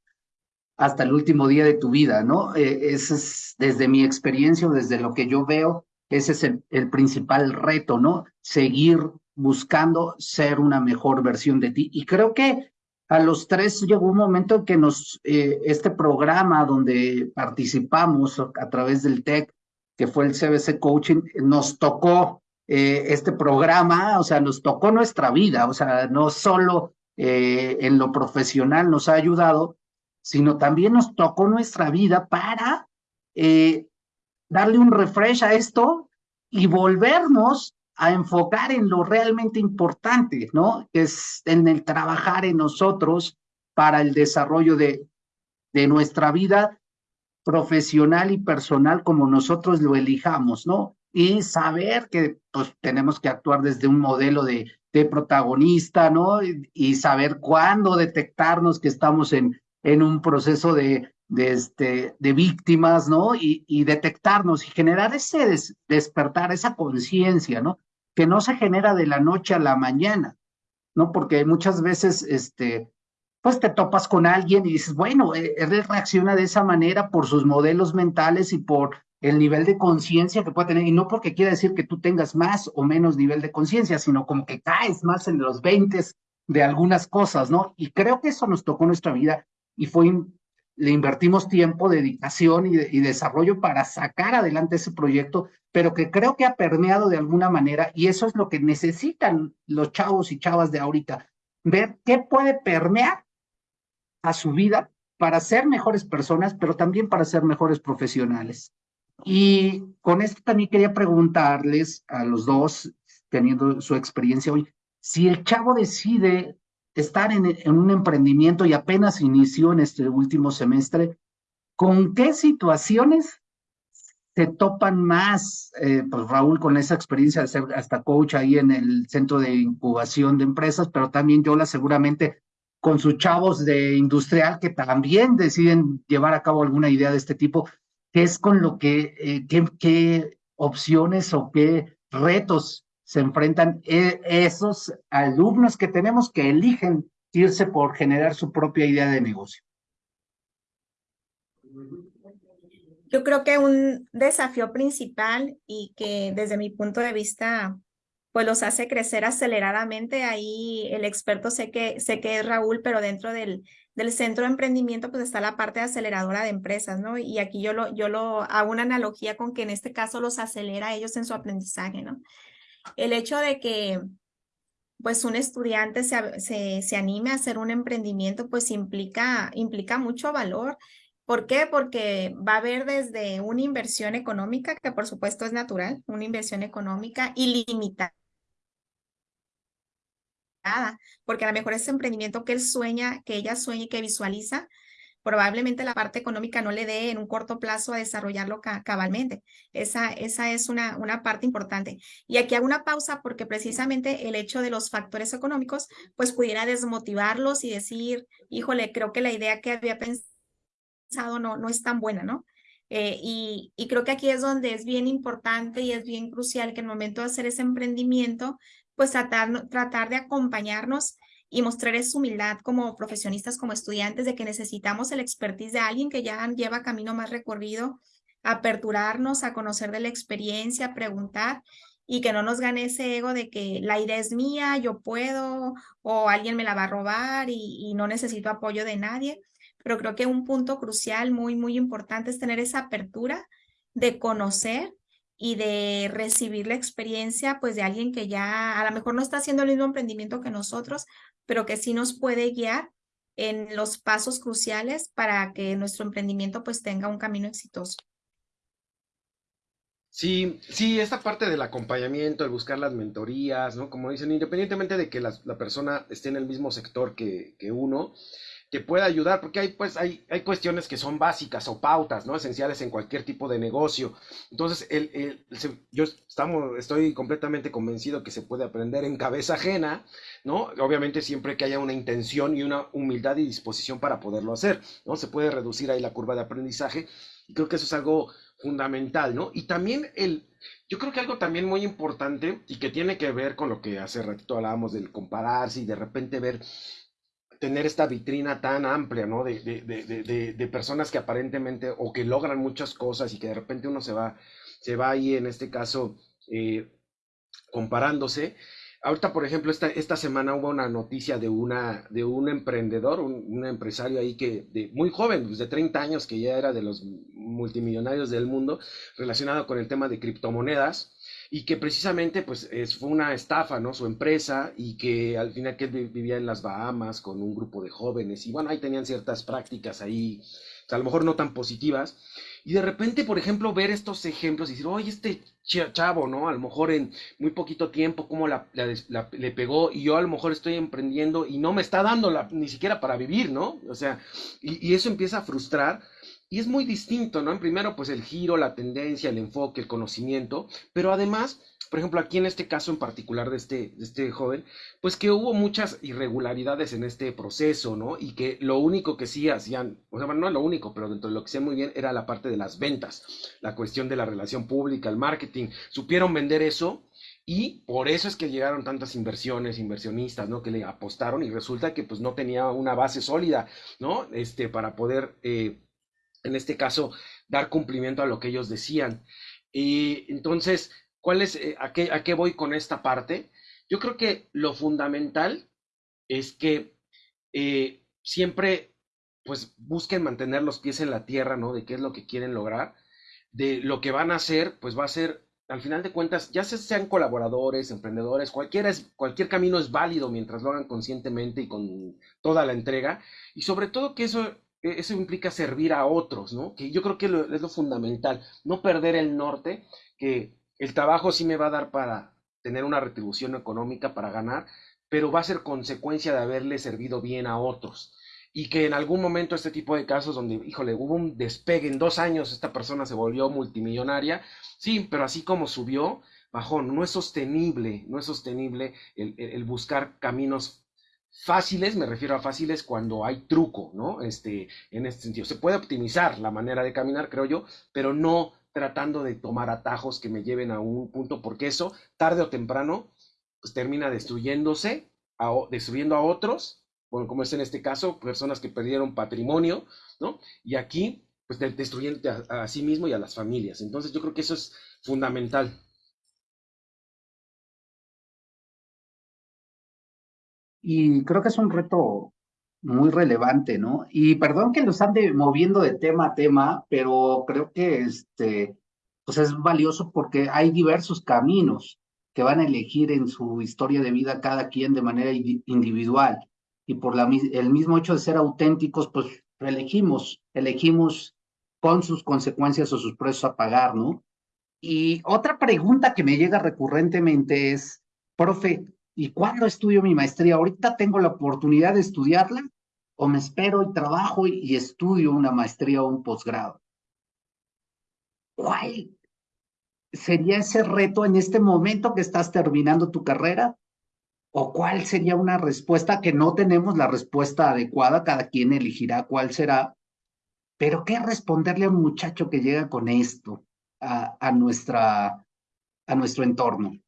hasta el último día de tu vida, ¿no? Eh, ese es, desde mi experiencia, desde lo que yo veo, ese es el, principal reto, ¿no? Seguir buscando ser una mejor versión de ti. Y creo que a los tres llegó un momento en que nos, eh, este programa donde participamos a través del TEC, que fue el CBC Coaching, nos tocó eh, este programa, o sea, nos tocó nuestra vida, o sea, no solo en lo profesional nos ha ayudado, sino también nos tocó nuestra vida para eh, darle un refresh a esto y volvernos a enfocar en lo realmente importante, ¿no? Es en el trabajar en nosotros para el desarrollo de, de nuestra vida profesional y personal como nosotros lo elijamos, ¿no? Y saber que pues, tenemos que actuar desde un modelo de, de protagonista, ¿no? Y, saber cuándo detectarnos que estamos en, en un proceso de, este, de víctimas, ¿no? Y, detectarnos y generar ese despertar, esa conciencia, ¿no? Que no se genera de la noche a la mañana, ¿no? Porque muchas veces, este, pues te topas con alguien y dices, bueno, e, él reacciona de esa manera por sus modelos mentales y por el nivel de conciencia que puede tener, y no porque quiera decir que tú tengas más o menos nivel de conciencia, sino como que caes más en los 20 de algunas cosas, ¿no? Y creo que eso nos tocó nuestra vida y fue, le invertimos tiempo, dedicación y, y desarrollo para sacar adelante ese proyecto, pero que creo que ha permeado de alguna manera y eso es lo que necesitan los chavos y chavas de ahorita, ver qué puede permear a su vida para ser mejores personas, pero también para ser mejores profesionales. Y con esto también quería preguntarles a los dos, teniendo su experiencia hoy, si el chavo decide estar en, un emprendimiento y apenas inició en este último semestre, ¿con qué situaciones se topan más? Eh, pues Raúl, con esa experiencia de ser hasta coach ahí en el centro de incubación de empresas, pero también Yola seguramente con sus chavos de industrial que también deciden llevar a cabo alguna idea de este tipo. ¿Qué es con lo que, eh, qué, opciones o qué retos se enfrentan eh, esos alumnos que tenemos que eligen irse por generar su propia idea de negocio? Yo creo que un desafío principal y que desde mi punto de vista pues los hace crecer aceleradamente. Ahí el experto sé que, sé que es Raúl, pero dentro del, del centro de emprendimiento pues está la parte aceleradora de empresas, ¿no? Y aquí yo lo, yo lo hago una analogía con que en este caso los acelera a ellos en su aprendizaje, ¿no? El hecho de que pues un estudiante se, se, se anime a hacer un emprendimiento pues implica, implica mucho valor. ¿Por qué? Porque va a haber desde una inversión económica, que por supuesto es natural, una inversión económica ilimitada porque a lo mejor ese emprendimiento que él sueña, que ella sueña y que visualiza, probablemente la parte económica no le dé en un corto plazo a desarrollarlo cabalmente. Esa, esa es una, una parte importante. Y aquí hago una pausa porque precisamente el hecho de los factores económicos, pues pudiera desmotivarlos y decir, híjole, creo que la idea que había pensado no, no es tan buena, ¿no? Eh, y, y, creo que aquí es donde es bien importante y es bien crucial que en el momento de hacer ese emprendimiento, pues tratar, tratar de acompañarnos y mostrar esa humildad como profesionistas, como estudiantes, de que necesitamos el expertise de alguien que ya lleva camino más recorrido, aperturarnos a conocer de la experiencia, preguntar y que no nos gane ese ego de que la idea es mía, yo puedo o alguien me la va a robar y, y no necesito apoyo de nadie. Pero creo que un punto crucial, muy, muy importante es tener esa apertura de conocer y de recibir la experiencia pues de alguien que ya a lo mejor no está haciendo el mismo emprendimiento que nosotros, pero que sí nos puede guiar en los pasos cruciales para que nuestro emprendimiento pues tenga un camino exitoso. Sí, sí, esta parte del acompañamiento, el buscar las mentorías, ¿no? Como dicen, independientemente de que la, la persona esté en el mismo sector que, que uno, que pueda ayudar, porque hay, pues, hay, hay cuestiones que son básicas o pautas, ¿no? Esenciales en cualquier tipo de negocio. Entonces, el, el, yo estamos, estoy completamente convencido que se puede aprender en cabeza ajena, ¿no? Obviamente siempre que haya una intención y una humildad y disposición para poderlo hacer, ¿no? Se puede reducir ahí la curva de aprendizaje. Y creo que eso es algo fundamental, ¿no? Y también el, yo creo que algo también muy importante y que tiene que ver con lo que hace ratito hablábamos del compararse y de repente ver tener esta vitrina tan amplia, ¿no? De, de, de, personas que aparentemente o que logran muchas cosas y que de repente uno se va, se va ahí en este caso eh, comparándose. Ahorita, por ejemplo, esta, esta semana hubo una noticia de, una, de un emprendedor, un, empresario ahí que de, muy joven, pues de 30 años, que ya era de los multimillonarios del mundo, relacionado con el tema de criptomonedas y que precisamente pues es, fue una estafa, ¿no? Su empresa y que al final que él vivía en las Bahamas con un grupo de jóvenes y bueno, ahí tenían ciertas prácticas ahí, a lo mejor no tan positivas. Y de repente, por ejemplo, ver estos ejemplos y decir, oye, este chavo, ¿no? A lo mejor en muy poquito tiempo, cómo le pegó y yo a lo mejor estoy emprendiendo y no me está dando ni siquiera para vivir, ¿no? O sea, y eso empieza a frustrar y es muy distinto, ¿no? En primero, pues el giro, la tendencia, el enfoque, el conocimiento, pero además, por ejemplo, aquí en este caso en particular de este, de este joven, pues que hubo muchas irregularidades en este proceso, ¿no? Y que lo único que sí hacían, o sea, no lo único, pero dentro de lo que hacían muy bien era la parte de las ventas, la cuestión de la relación pública, el marketing, supieron vender eso y por eso es que llegaron tantas inversiones, inversionistas, ¿no? Que le apostaron y resulta que pues no tenía una base sólida, ¿no? Este, para poder... Eh, en este caso, dar cumplimiento a lo que ellos decían. Y entonces, ¿cuál es, eh, a, qué, a qué voy con esta parte? Yo creo que lo fundamental es que eh, siempre, pues, busquen mantener los pies en la tierra, ¿no? De qué es lo que quieren lograr, de lo que van a hacer, pues va a ser, al final de cuentas, ya sean colaboradores, emprendedores, cualquiera es, cualquier camino es válido mientras lo hagan conscientemente y con toda la entrega, y sobre todo que eso eso implica servir a otros, ¿no? Que yo creo que es lo fundamental, no perder el norte, que el trabajo sí me va a dar para tener una retribución económica, para ganar, pero va a ser consecuencia de haberle servido bien a otros. Y que en algún momento este tipo de casos donde, híjole, hubo un despegue, en dos años esta persona se volvió multimillonaria, sí, pero así como subió, bajó, no es sostenible, no es sostenible el buscar caminos Fáciles, me refiero a fáciles cuando hay truco, ¿no? Este, en este sentido. Se puede optimizar la manera de caminar, creo yo, pero no tratando de tomar atajos que me lleven a un punto, porque eso, tarde o temprano, pues termina destruyéndose, destruyendo a otros, bueno, como es en este caso, personas que perdieron patrimonio, ¿no? Y aquí, pues destruyendo a sí mismo y a las familias. Entonces yo creo que eso es fundamental. Y creo que es un reto muy relevante, ¿no? Y perdón que los ande moviendo de tema a tema, pero creo que este, pues es valioso porque hay diversos caminos que van a elegir en su historia de vida cada quien de manera individual. Y por la, el mismo hecho de ser auténticos, pues elegimos, elegimos con sus consecuencias o sus precios a pagar, ¿no? Y otra pregunta que me llega recurrentemente es, profe, ¿Y cuándo estudio mi maestría? ¿Ahorita tengo la oportunidad de estudiarla? ¿O me espero y trabajo y, estudio una maestría o un posgrado? ¿Cuál sería ese reto en este momento que estás terminando tu carrera? ¿O cuál sería una respuesta que no tenemos la respuesta adecuada? Cada quien elegirá cuál será. Pero ¿qué responderle a un muchacho que llega con esto a, nuestra, a nuestro entorno?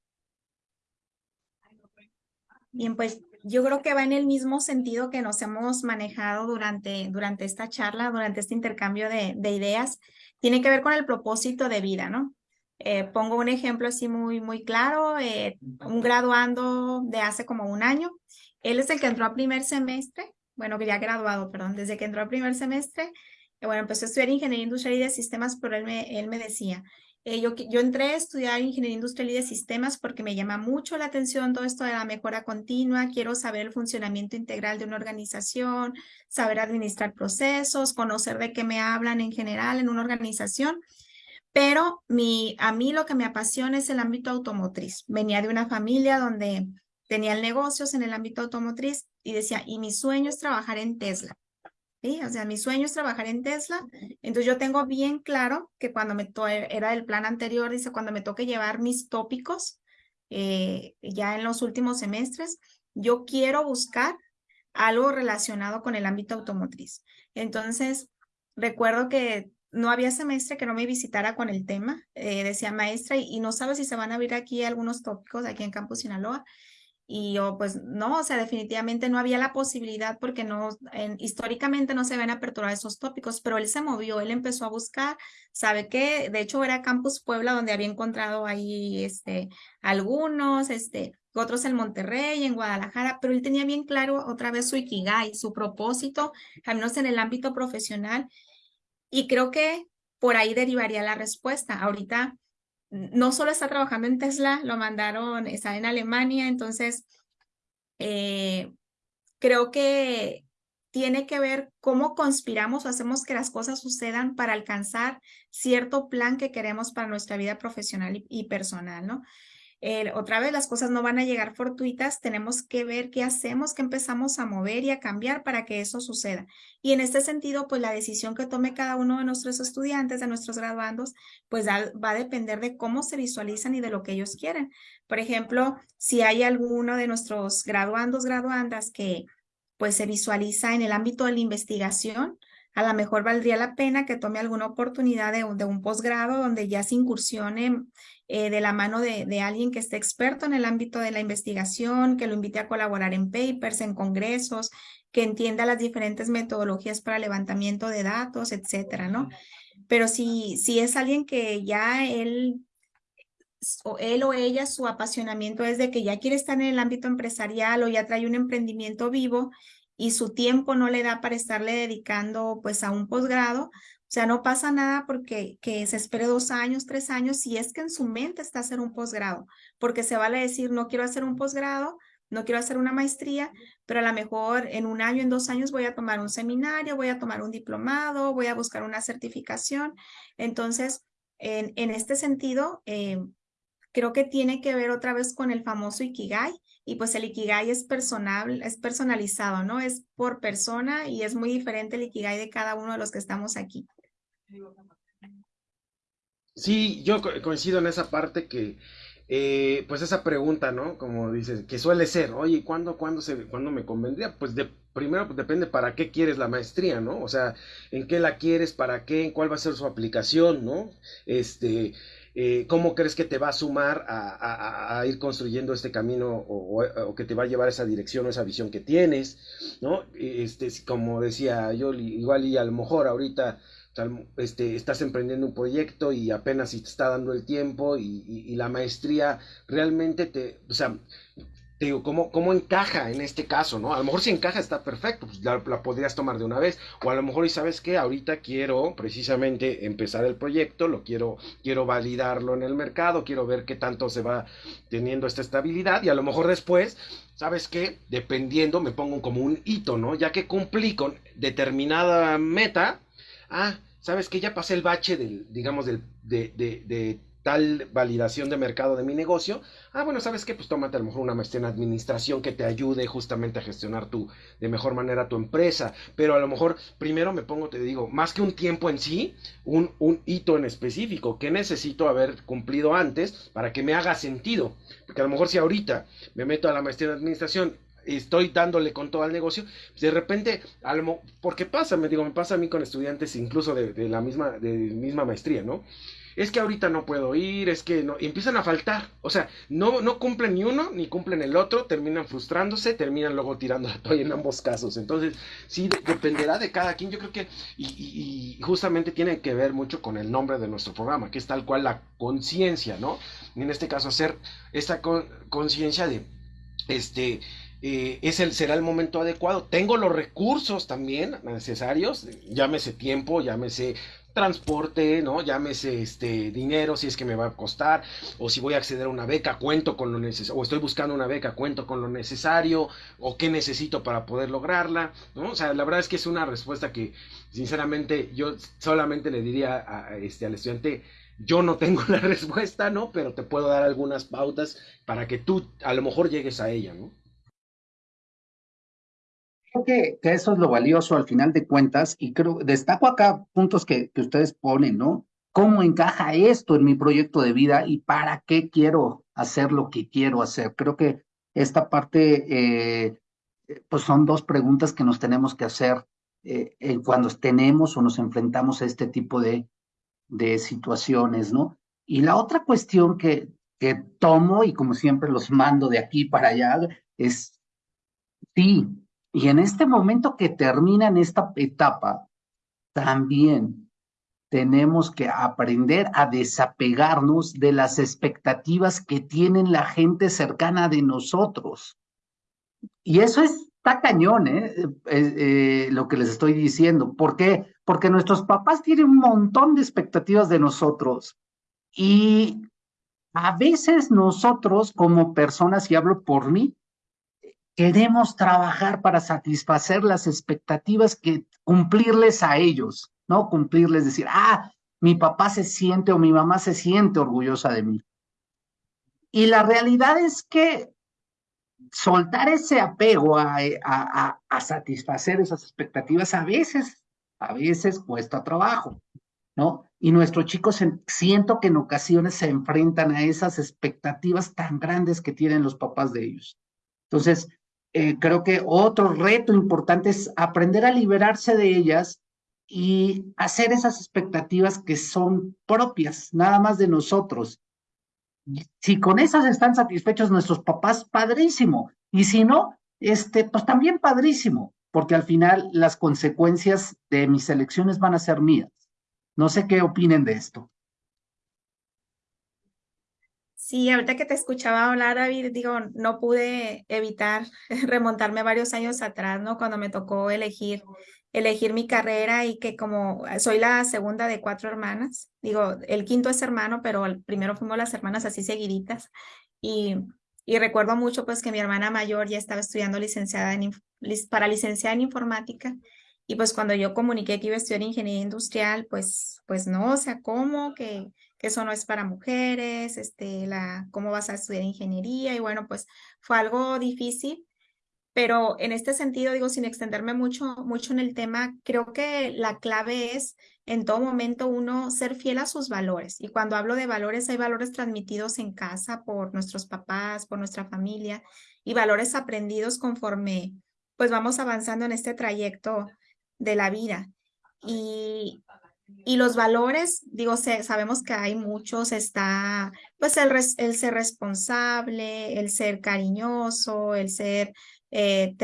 Bien, pues yo creo que va en el mismo sentido que nos hemos manejado durante, durante esta charla, durante este intercambio de, de ideas. Tiene que ver con el propósito de vida, ¿no? Eh, pongo un ejemplo así muy, muy claro, eh, un graduando de hace como un año. Él es el que entró a primer semestre, bueno, que ya graduado, perdón, desde que entró a primer semestre, eh, bueno, empezó a estudiar ingeniería industrial y de sistemas, pero él me, él me decía, eh, yo, entré a estudiar ingeniería industrial y de sistemas porque me llama mucho la atención todo esto de la mejora continua. Quiero saber el funcionamiento integral de una organización, saber administrar procesos, conocer de qué me hablan en general en una organización. Pero mi, a mí lo que me apasiona es el ámbito automotriz. Venía de una familia donde tenían negocios en el ámbito automotriz y decía, y mi sueño es trabajar en Tesla. O sea, mi sueño es trabajar en Tesla. Entonces yo tengo bien claro que cuando me era el plan anterior, dice, cuando me toque llevar mis tópicos eh, ya en los últimos semestres, yo quiero buscar algo relacionado con el ámbito automotriz. Entonces, recuerdo que no había semestre que no me visitara con el tema, eh, decía maestra, y, y, no sabe si se van a abrir aquí algunos tópicos aquí en Campus Sinaloa. Y yo, pues no, o sea, definitivamente no había la posibilidad porque no, históricamente no se ven aperturar esos tópicos, pero él se movió, él empezó a buscar, sabe que, de hecho era Campus Puebla donde había encontrado ahí, este, algunos, este, otros en Monterrey, en Guadalajara, pero él tenía bien claro otra vez su Ikigai, su propósito, al menos en el ámbito profesional, y creo que por ahí derivaría la respuesta. Ahorita no solo está trabajando en Tesla, lo mandaron, está en Alemania, entonces eh, creo que tiene que ver cómo conspiramos o hacemos que las cosas sucedan para alcanzar cierto plan que queremos para nuestra vida profesional y, personal, ¿no? Otra vez las cosas no van a llegar fortuitas, tenemos que ver qué hacemos, qué empezamos a mover y a cambiar para que eso suceda. Y en este sentido, pues la decisión que tome cada uno de nuestros estudiantes, de nuestros graduandos, pues va a depender de cómo se visualizan y de lo que ellos quieren. Por ejemplo, si hay alguno de nuestros graduandos, graduandas que pues se visualiza en el ámbito de la investigación, a lo mejor valdría la pena que tome alguna oportunidad de, un posgrado donde ya se incursione eh, de la mano de, alguien que esté experto en el ámbito de la investigación, que lo invite a colaborar en papers, en congresos, que entienda las diferentes metodologías para levantamiento de datos, etcétera, ¿no? Pero si, si es alguien que ya él o él o ella, su apasionamiento es de que ya quiere estar en el ámbito empresarial o ya trae un emprendimiento vivo y su tiempo no le da para estarle dedicando pues a un posgrado, o sea, no pasa nada porque que se espere dos años, tres años, si es que en su mente está hacer un posgrado, porque se vale decir, no quiero hacer un posgrado, no quiero hacer una maestría, pero a lo mejor en un año, en dos años voy a tomar un seminario, voy a tomar un diplomado, voy a buscar una certificación. Entonces, en, en este sentido, eh, creo que tiene que ver otra vez con el famoso Ikigai, y pues el Ikigai es personal, es personalizado, ¿no? Es por persona y es muy diferente el Ikigai de cada uno de los que estamos aquí. Sí, yo coincido en esa parte que, eh, pues esa pregunta, ¿no? Como dices, que suele ser, oye, ¿cuándo, cuándo, se, ¿cuándo me convendría? Pues de, primero pues depende para qué quieres la maestría, ¿no? O sea, ¿en qué la quieres? ¿Para qué? ¿En cuál va a ser su aplicación, ¿no? Este, eh, cómo crees que te va a sumar a, ir construyendo este camino o, que te va a llevar esa dirección o esa visión que tienes, ¿no? Este, como decía yo, igual y a lo mejor ahorita este, estás emprendiendo un proyecto y apenas si te está dando el tiempo y, y la maestría realmente te, o sea, digo, ¿cómo, ¿cómo encaja en este caso, no? A lo mejor si encaja está perfecto, pues la, podrías tomar de una vez. O a lo mejor, y sabes qué, ahorita quiero precisamente empezar el proyecto, lo quiero, quiero validarlo en el mercado, quiero ver qué tanto se va teniendo esta estabilidad. Y a lo mejor después, ¿sabes qué? Dependiendo, me pongo como un hito, ¿no? Ya que cumplí con determinada meta, ah, ¿sabes qué? Ya pasé el bache del, digamos, del, de, de, de tal validación de mercado de mi negocio, ah, bueno, ¿sabes qué? Pues tómate a lo mejor una maestría en administración que te ayude justamente a gestionar tu, de mejor manera tu empresa, pero a lo mejor primero me pongo, te digo, más que un tiempo en sí, un, un hito en específico que necesito haber cumplido antes para que me haga sentido, porque a lo mejor si ahorita me meto a la maestría en administración estoy dándole con todo al negocio, de repente, porque pasa, me digo, me pasa a mí con estudiantes incluso de, la misma, de misma maestría, ¿no? es que ahorita no puedo ir, es que no, y empiezan a faltar, o sea, no, no cumplen ni uno, ni cumplen el otro, terminan frustrándose, terminan luego tirando la toalla en ambos casos, entonces sí dependerá de cada quien, yo creo que, y, justamente tiene que ver mucho con el nombre de nuestro programa, que es tal cual la conciencia, ¿no? en este caso hacer esta conciencia de, este, eh, es el, será el momento adecuado. Tengo los recursos también necesarios, llámese tiempo, llámese transporte, ¿no? Llámese este dinero si es que me va a costar, o si voy a acceder a una beca, cuento con lo necesario, o estoy buscando una beca, cuento con lo necesario, o qué necesito para poder lograrla, ¿no? O sea, la verdad es que es una respuesta que, sinceramente, yo solamente le diría a, este, al estudiante, yo no tengo (laughs) la respuesta, ¿no? Pero te puedo dar algunas pautas para que tú a lo mejor llegues a ella, ¿no? Creo que, eso es lo valioso al final de cuentas y creo, destaco acá puntos que, que ustedes ponen, ¿no? ¿Cómo encaja esto en mi proyecto de vida y para qué quiero hacer lo que quiero hacer? Creo que esta parte, eh, pues son dos preguntas que nos tenemos que hacer eh, cuando tenemos o nos enfrentamos a este tipo de, de situaciones, ¿no? Y la otra cuestión que, que tomo y como siempre los mando de aquí para allá es, sí, y en este momento que termina en esta etapa, también tenemos que aprender a desapegarnos de las expectativas que tienen la gente cercana de nosotros. Y eso está cañón, ¿eh? eh, eh lo que les estoy diciendo. ¿Por qué? Porque nuestros papás tienen un montón de expectativas de nosotros. Y a veces nosotros como personas, y hablo por mí, queremos trabajar para satisfacer las expectativas que cumplirles a ellos, ¿no? Cumplirles, decir, ah, mi papá se siente o mi mamá se siente orgullosa de mí. y la realidad es que soltar ese apego a, a, satisfacer esas expectativas a veces, a veces cuesta trabajo, ¿no? Y nuestros chicos siento que en ocasiones se enfrentan a esas expectativas tan grandes que tienen los papás de ellos. Entonces, eh, creo que otro reto importante es aprender a liberarse de ellas y hacer esas expectativas que son propias, nada más de nosotros, si con esas están satisfechos nuestros papás, padrísimo. Y si no, este, pues también padrísimo, porque al final las consecuencias de mis elecciones van a ser mías. No sé qué opinen de esto. Sí, ahorita que te escuchaba hablar, David, digo, no pude evitar (laughs) remontarme varios años atrás, ¿no? Cuando me tocó elegir elegir mi carrera y que como soy la segunda de cuatro hermanas, digo, el quinto es hermano, pero el primero fuimos las hermanas así seguiditas y, y recuerdo mucho pues que mi hermana mayor ya estaba estudiando licenciada en, para licenciada en informática y pues cuando yo comuniqué que iba a estudiar ingeniería industrial, pues, pues no, o sea, ¿cómo? Que eso no es para mujeres, este, la, ¿cómo vas a estudiar ingeniería? Y bueno, pues fue algo difícil, pero en este sentido, digo, sin extenderme mucho, mucho en el tema, creo que la clave es en todo momento uno ser fiel a sus valores. Y cuando hablo de valores, hay valores transmitidos en casa por nuestros papás, por nuestra familia y valores aprendidos conforme pues vamos avanzando en este trayecto de la vida. Y, y los valores, digo, sabemos que hay muchos, está pues el, ser responsable, el ser cariñoso, el ser eh,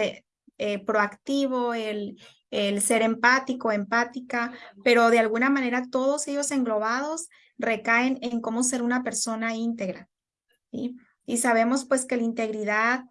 eh, proactivo, el, el ser empático, empática, pero de alguna manera todos ellos englobados recaen en cómo ser una persona íntegra. Y sabemos pues que la integridad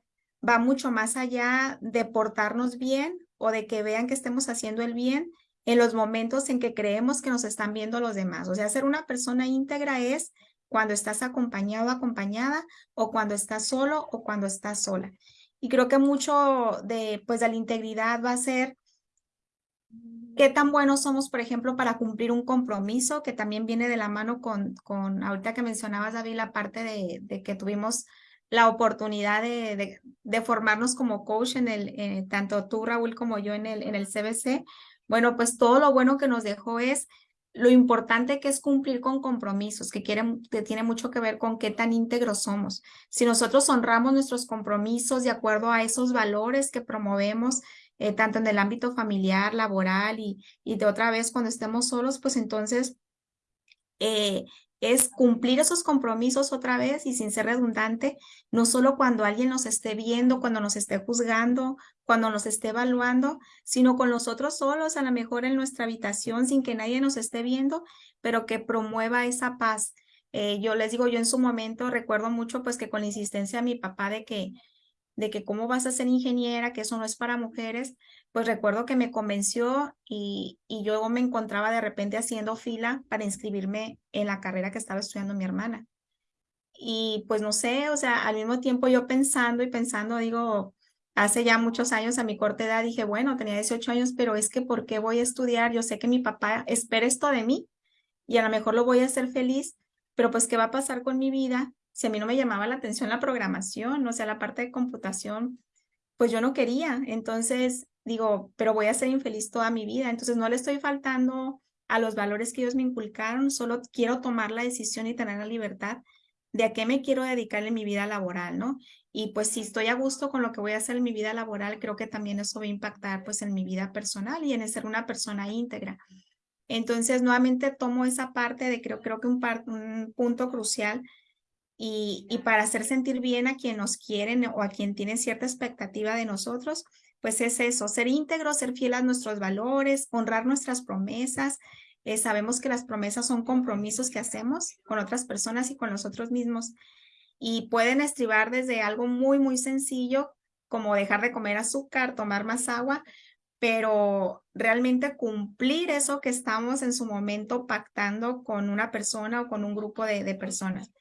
va mucho más allá de portarnos bien o de que vean que estemos haciendo el bien en los momentos en que creemos que nos están viendo los demás. O sea, ser una persona íntegra es cuando estás acompañado, acompañada, o cuando estás solo o cuando estás sola. Y creo que mucho de, pues, de la integridad va a ser qué tan buenos somos, por ejemplo, para cumplir un compromiso, que también viene de la mano con, con ahorita que mencionabas, David, la parte de, que tuvimos la oportunidad de, de, formarnos como coach en el, eh, tanto tú, Raúl, como yo en el, en el CBC. Bueno, pues todo lo bueno que nos dejó es lo importante que es cumplir con compromisos, que, tiene mucho que ver con qué tan íntegros somos. Si nosotros honramos nuestros compromisos de acuerdo a esos valores que promovemos, eh, tanto en el ámbito familiar, laboral y, y de otra vez cuando estemos solos, pues entonces eh, es cumplir esos compromisos otra vez y sin ser redundante, no solo cuando alguien nos esté viendo, cuando nos esté juzgando, cuando nos esté evaluando, sino con nosotros solos, a lo mejor en nuestra habitación, sin que nadie nos esté viendo, pero que promueva esa paz. Eh, yo les digo, yo en su momento recuerdo mucho pues que con la insistencia de mi papá de que de que cómo vas a ser ingeniera, que eso no es para mujeres, pues recuerdo que me convenció y, y yo me encontraba de repente haciendo fila para inscribirme en la carrera que estaba estudiando mi hermana. Y pues no sé, o sea, al mismo tiempo yo pensando y pensando, digo, hace ya muchos años a mi corta edad dije, bueno, tenía 18 años, pero es que ¿por qué voy a estudiar? Yo sé que mi papá espera esto de mí y a lo mejor lo voy a hacer feliz, pero pues ¿qué va a pasar con mi vida si a mí no me llamaba la atención la programación, o sea, la parte de computación, pues yo no quería. Entonces digo, pero voy a ser infeliz toda mi vida. Entonces no le estoy faltando a los valores que ellos me inculcaron, solo quiero tomar la decisión y tener la libertad de a qué me quiero dedicar en mi vida laboral, ¿no? Y pues si estoy a gusto con lo que voy a hacer en mi vida laboral, creo que también eso va a impactar pues en mi vida personal y en ser una persona íntegra. Entonces, nuevamente tomo esa parte de creo, creo que un, un punto crucial y, para hacer sentir bien a quien nos quieren o a quien tiene cierta expectativa de nosotros, pues es eso, ser íntegro, ser fiel a nuestros valores, honrar nuestras promesas. Eh, sabemos que las promesas son compromisos que hacemos con otras personas y con nosotros mismos y pueden estribar desde algo muy, muy sencillo como dejar de comer azúcar, tomar más agua, pero realmente cumplir eso que estamos en su momento pactando con una persona o con un grupo de personas.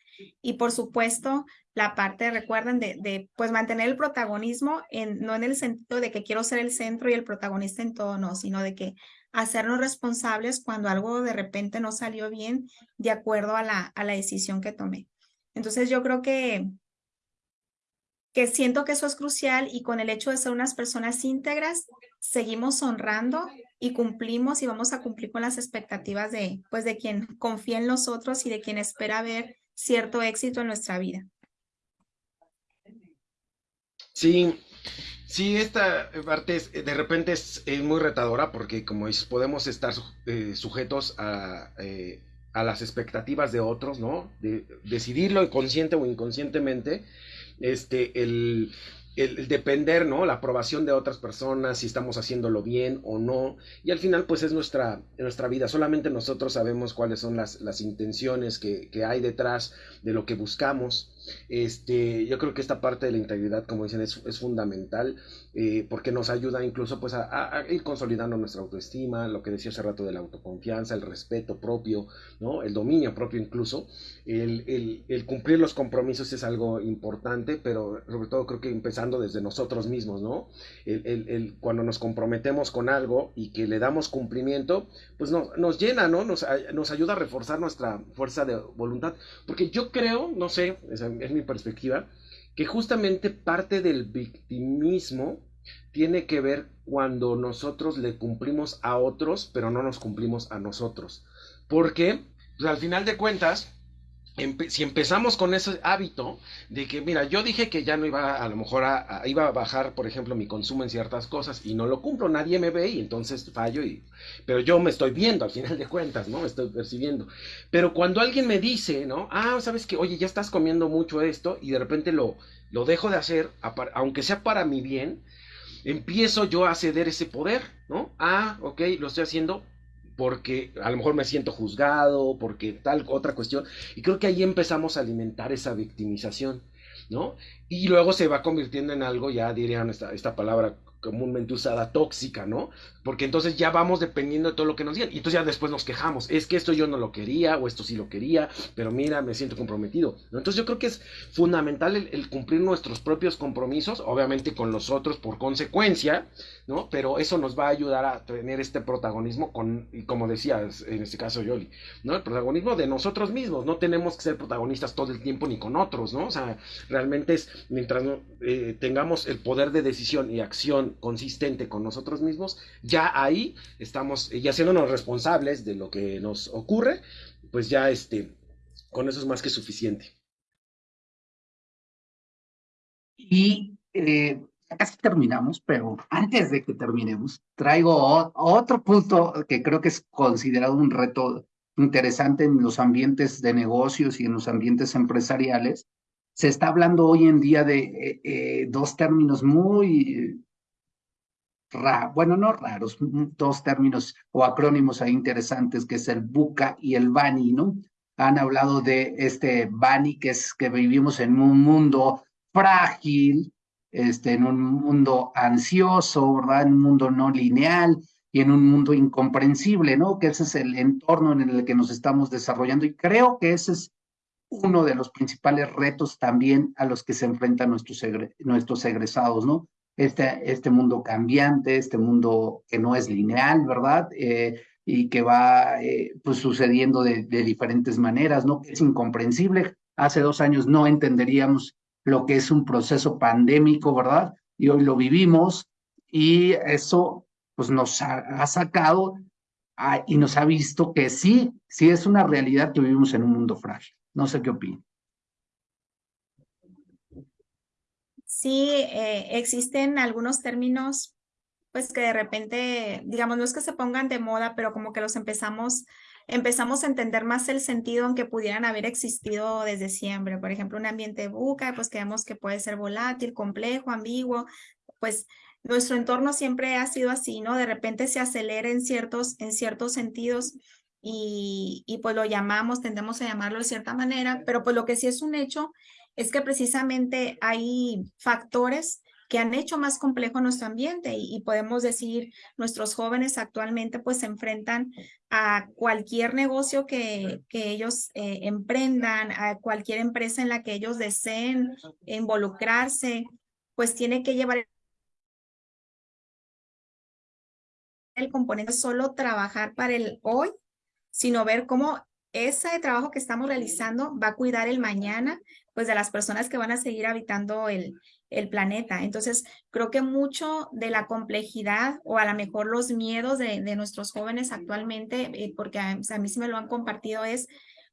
Y por supuesto, la parte, recuerden, de, de, pues mantener el protagonismo, en, no en el sentido de que quiero ser el centro y el protagonista en todo, no, sino de que hacernos responsables cuando algo de repente no salió bien de acuerdo a la, a la decisión que tomé. Entonces yo creo que, que siento que eso es crucial y con el hecho de ser unas personas íntegras, seguimos honrando y cumplimos y vamos a cumplir con las expectativas de, pues, de quien confía en nosotros y de quien espera ver cierto éxito en nuestra vida. Sí, sí, esta parte es, de repente es, muy retadora porque como dices, podemos estar eh, sujetos a, eh, a, las expectativas de otros, ¿no? De, decidirlo consciente o inconscientemente, este, el, el, depender, ¿no? La aprobación de otras personas, si estamos haciéndolo bien o no. Y al final, pues es nuestra, nuestra vida. Solamente nosotros sabemos cuáles son las, las intenciones que, que, hay detrás de lo que buscamos. Este, yo creo que esta parte de la integridad, como dicen, es, fundamental eh, porque nos ayuda incluso pues, a, ir consolidando nuestra autoestima, lo que decía hace rato de la autoconfianza, el respeto propio, ¿no? el dominio propio incluso. El, cumplir los compromisos es algo importante, pero sobre todo creo que empezando desde nosotros mismos, ¿no? Cuando nos comprometemos con algo y que le damos cumplimiento, pues nos, nos llena, ¿no? Nos, nos ayuda a reforzar nuestra fuerza de voluntad. Porque yo creo, no sé, es, mi perspectiva, que justamente parte del victimismo tiene que ver cuando nosotros le cumplimos a otros, pero no nos cumplimos a nosotros. Porque, pues, al final de cuentas, si empezamos con ese hábito de que, mira, yo dije que ya no iba a, lo mejor a, iba a bajar, por ejemplo, mi consumo en ciertas cosas y no lo cumplo, nadie me ve y entonces fallo y, pero yo me estoy viendo al final de cuentas, ¿no? Me estoy percibiendo. Pero cuando alguien me dice, ¿no? Ah, sabes que, oye, ya estás comiendo mucho esto y de repente lo, lo dejo de hacer, aunque sea para mi bien, empiezo yo a ceder ese poder, ¿no? Ah, ok, lo estoy haciendo porque a lo mejor me siento juzgado, porque tal otra cuestión. Y creo que ahí empezamos a alimentar esa victimización, ¿no? Y luego se va convirtiendo en algo, ya dirían esta, esta palabra comúnmente usada, tóxica, ¿no? Porque entonces ya vamos dependiendo de todo lo que nos digan. Y entonces ya después nos quejamos. Es que esto yo no lo quería, o esto sí lo quería, pero mira, me siento comprometido. Entonces yo creo que es fundamental el, cumplir nuestros propios compromisos, obviamente con los otros por consecuencia, ¿no? Pero eso nos va a ayudar a tener este protagonismo con, y como decías, en este caso Yoli, ¿no? El protagonismo de nosotros mismos. No tenemos que ser protagonistas todo el tiempo ni con otros, ¿no? O sea, realmente es mientras eh, tengamos el poder de decisión y acción consistente con nosotros mismos, ya ahí estamos, ya haciéndonos responsables de lo que nos ocurre, pues ya este, con eso es más que suficiente. Y eh, casi terminamos, pero antes de que terminemos, traigo otro punto que creo que es considerado un reto interesante en los ambientes de negocios y en los ambientes empresariales. Se está hablando hoy en día de eh, eh, dos términos muy bueno, no raros, dos términos o acrónimos ahí interesantes, que es el BUCA y el BANI, ¿no? Han hablado de este BANI, que es que vivimos en un mundo frágil, este, en un mundo ansioso, ¿verdad? En un mundo no lineal y en un mundo incomprensible, ¿no? Que ese es el entorno en el que nos estamos desarrollando y creo que ese es uno de los principales retos también a los que se enfrentan nuestros egresados, ¿no? Este, este mundo cambiante, este mundo que no es lineal, ¿verdad? Eh, y que va eh, pues sucediendo de, diferentes maneras, ¿no? Es incomprensible. Hace dos años no entenderíamos lo que es un proceso pandémico, ¿verdad? Y hoy lo vivimos y eso pues nos ha, sacado y nos ha visto que sí, sí es una realidad que vivimos en un mundo frágil. No sé qué opinan. Sí eh, existen algunos términos, pues que de repente, digamos, no es que se pongan de moda, pero como que los empezamos, empezamos a entender más el sentido aunque pudieran haber existido desde siempre. Por ejemplo, un ambiente buca, pues creemos que puede ser volátil, complejo, ambiguo, pues nuestro entorno siempre ha sido así, ¿no? De repente se acelera en ciertos, en ciertos sentidos y, y pues lo llamamos, tendemos a llamarlo de cierta manera, pero pues lo que sí es un hecho es que precisamente hay factores que han hecho más complejo nuestro ambiente y, podemos decir nuestros jóvenes actualmente pues se enfrentan a cualquier negocio que, que ellos eh, emprendan, a cualquier empresa en la que ellos deseen involucrarse, pues tiene que llevar el componente solo trabajar para el hoy, sino ver cómo ese trabajo que estamos realizando va a cuidar el mañana, pues de las personas que van a seguir habitando el, el planeta. Entonces, creo que mucho de la complejidad o a lo mejor los miedos de, nuestros jóvenes actualmente, eh, porque a, mí sí me lo han compartido, es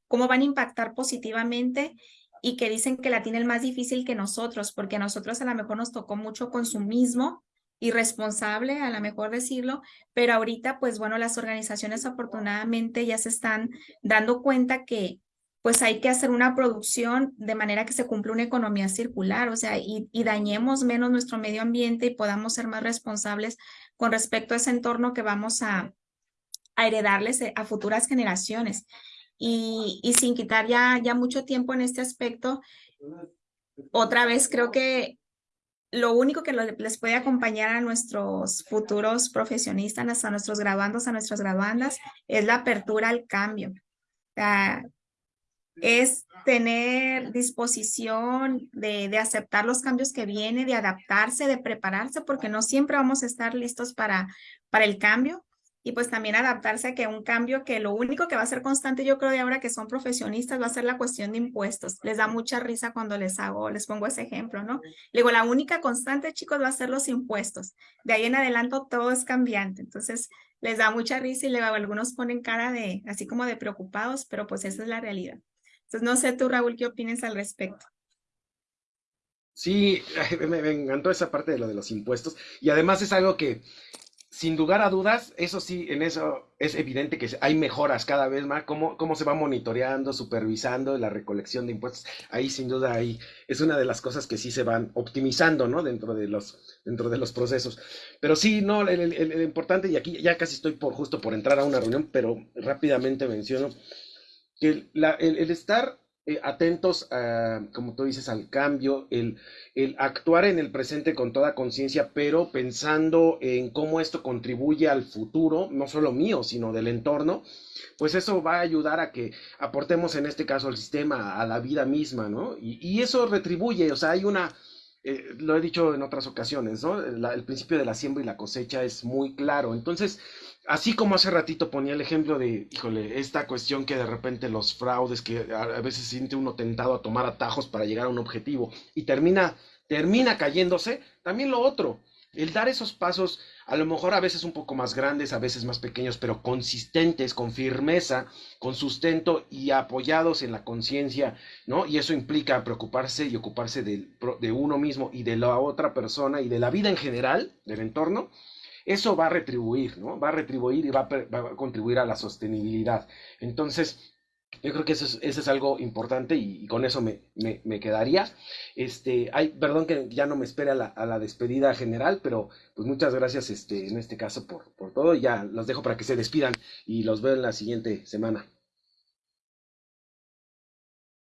cómo van a impactar positivamente y que dicen que la tiene el más difícil que nosotros, porque a nosotros a lo mejor nos tocó mucho consumismo irresponsable, a lo mejor decirlo, pero ahorita, pues bueno, las organizaciones afortunadamente ya se están dando cuenta que pues hay que hacer una producción de manera que se cumpla una economía circular, o sea, y, y, dañemos menos nuestro medio ambiente y podamos ser más responsables con respecto a ese entorno que vamos a, heredarles a futuras generaciones. Y, y sin quitar ya, ya mucho tiempo en este aspecto, otra vez creo que lo único que les puede acompañar a nuestros futuros profesionistas, a nuestros graduandos, a nuestras graduandas, es la apertura al cambio. Es tener disposición de, de, aceptar los cambios que vienen, de adaptarse, de prepararse, porque no siempre vamos a estar listos para, para el cambio. Y pues también adaptarse a que un cambio que lo único que va a ser constante, yo creo de ahora que son profesionistas, va a ser la cuestión de impuestos. Les da mucha risa cuando les hago, les pongo ese ejemplo, ¿no? Le digo, la única constante, chicos, va a ser los impuestos. De ahí en adelante todo es cambiante. Entonces, les da mucha risa y luego algunos ponen cara de, así como de preocupados, pero pues esa es la realidad. Entonces, no sé tú, Raúl, ¿qué opinas al respecto? Sí, (laughs) me, encantó esa parte de lo de los impuestos y además es algo que, sin lugar a dudas, eso sí, en eso es evidente que hay mejoras cada vez más, cómo, cómo se va monitoreando, supervisando la recolección de impuestos, ahí sin duda ahí es una de las cosas que sí se van optimizando, ¿no? Dentro de los, dentro de los procesos. Pero sí, no, el, el importante, y aquí ya casi estoy por justo por entrar a una reunión, pero rápidamente menciono que la, el, el, estar eh, atentos, a, como tú dices, al cambio, el, el actuar en el presente con toda conciencia, pero pensando en cómo esto contribuye al futuro, no solo mío, sino del entorno, pues eso va a ayudar a que aportemos en este caso al sistema, a la vida misma, ¿no? Y, y eso retribuye, o sea, hay una... Eh, lo he dicho en otras ocasiones, ¿no? La, el principio de la siembra y la cosecha es muy claro. Entonces, así como hace ratito ponía el ejemplo de, híjole, esta cuestión que de repente los fraudes, que a, veces siente uno tentado a tomar atajos para llegar a un objetivo y termina, termina cayéndose, también lo otro, el dar esos pasos, a lo mejor a veces un poco más grandes, a veces más pequeños, pero consistentes, con firmeza, con sustento y apoyados en la conciencia, ¿no? Y eso implica preocuparse y ocuparse de, de uno mismo y de la otra persona y de la vida en general, del entorno, eso va a retribuir, ¿no? Va a retribuir y va a, va a contribuir a la sostenibilidad. Entonces, yo creo que eso es, algo importante y, con eso me, me, me, quedaría. Este, hay, perdón que ya no me espere a la, a la, despedida general, pero pues muchas gracias este, en este caso por, por todo. Ya los dejo para que se despidan y los veo en la siguiente semana.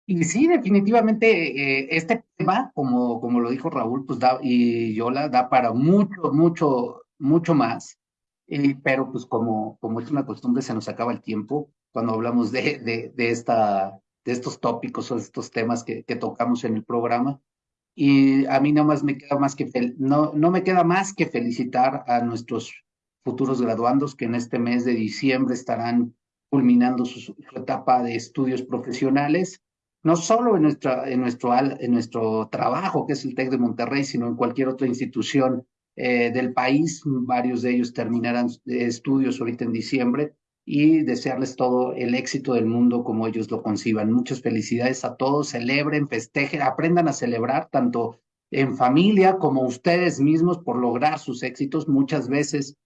Y sí, definitivamente eh, este tema, como, como lo dijo Raúl, pues da, y Yola, da para mucho, mucho, mucho más, eh, pero pues como, como es una costumbre, se nos acaba el tiempo cuando hablamos de, de, de, esta, de estos tópicos o de estos temas que, que tocamos en el programa. Y a mí nada más me queda más que, no, no me queda más que felicitar a nuestros futuros graduandos que en este mes de diciembre estarán culminando su, su etapa de estudios profesionales, no solo en, nuestra, en, nuestro, en nuestro trabajo, que es el TEC de Monterrey, sino en cualquier otra institución eh, del país. Varios de ellos terminarán estudios ahorita en diciembre y desearles todo el éxito del mundo como ellos lo conciban. Muchas felicidades a todos, celebren, festejen, aprendan a celebrar tanto en familia como ustedes mismos por lograr sus éxitos. Muchas veces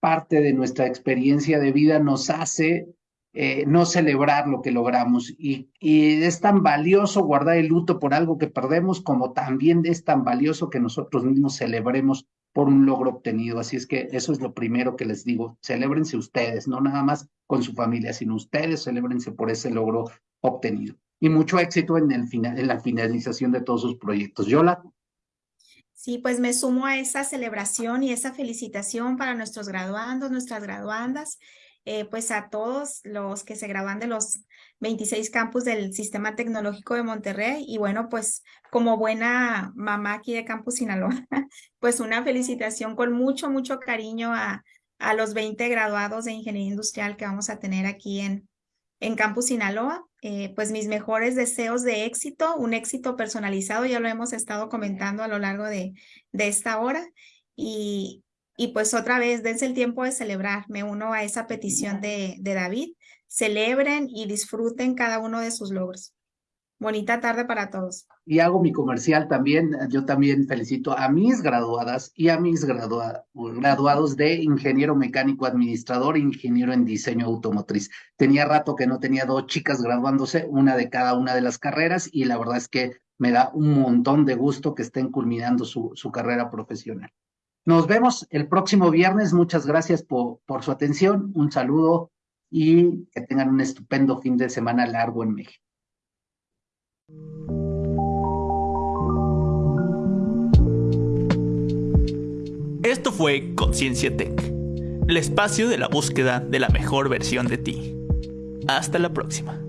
parte de nuestra experiencia de vida nos hace eh, no celebrar lo que logramos. Y, y, es tan valioso guardar el luto por algo que perdemos como también es tan valioso que nosotros mismos celebremos por un logro obtenido. Así es que eso es lo primero que les digo. Celébrense ustedes, no nada más con su familia, sino ustedes celébrense por ese logro obtenido. Y mucho éxito en, el final, en la finalización de todos sus proyectos. Yola. Sí, pues me sumo a esa celebración y esa felicitación para nuestros graduandos, nuestras graduandas eh, pues a todos los que se graban de los 26 campus del Sistema Tecnológico de Monterrey y bueno, pues como buena mamá aquí de Campus Sinaloa, (laughs) pues una felicitación con mucho, mucho cariño a, a los 20 graduados de Ingeniería Industrial que vamos a tener aquí en, en Campus Sinaloa. Eh, pues mis mejores deseos de éxito, un éxito personalizado, ya lo hemos estado comentando a lo largo de, de esta hora. Y, y pues otra vez, dense el tiempo de celebrar. Me uno a esa petición de, de David. Celebren y disfruten cada uno de sus logros. Bonita tarde para todos. Y hago mi comercial también. Yo también felicito a mis graduadas y a mis graduados de ingeniero mecánico administrador, ingeniero en diseño automotriz. Tenía rato que no tenía dos chicas graduándose, una de cada una de las carreras, y la verdad es que me da un montón de gusto que estén culminando su, su carrera profesional. Nos vemos el próximo viernes. Muchas gracias por, su atención. Un saludo y que tengan un estupendo fin de semana largo en México. Esto fue Conciencia Tech, el espacio de la búsqueda de la mejor versión de ti. Hasta la próxima.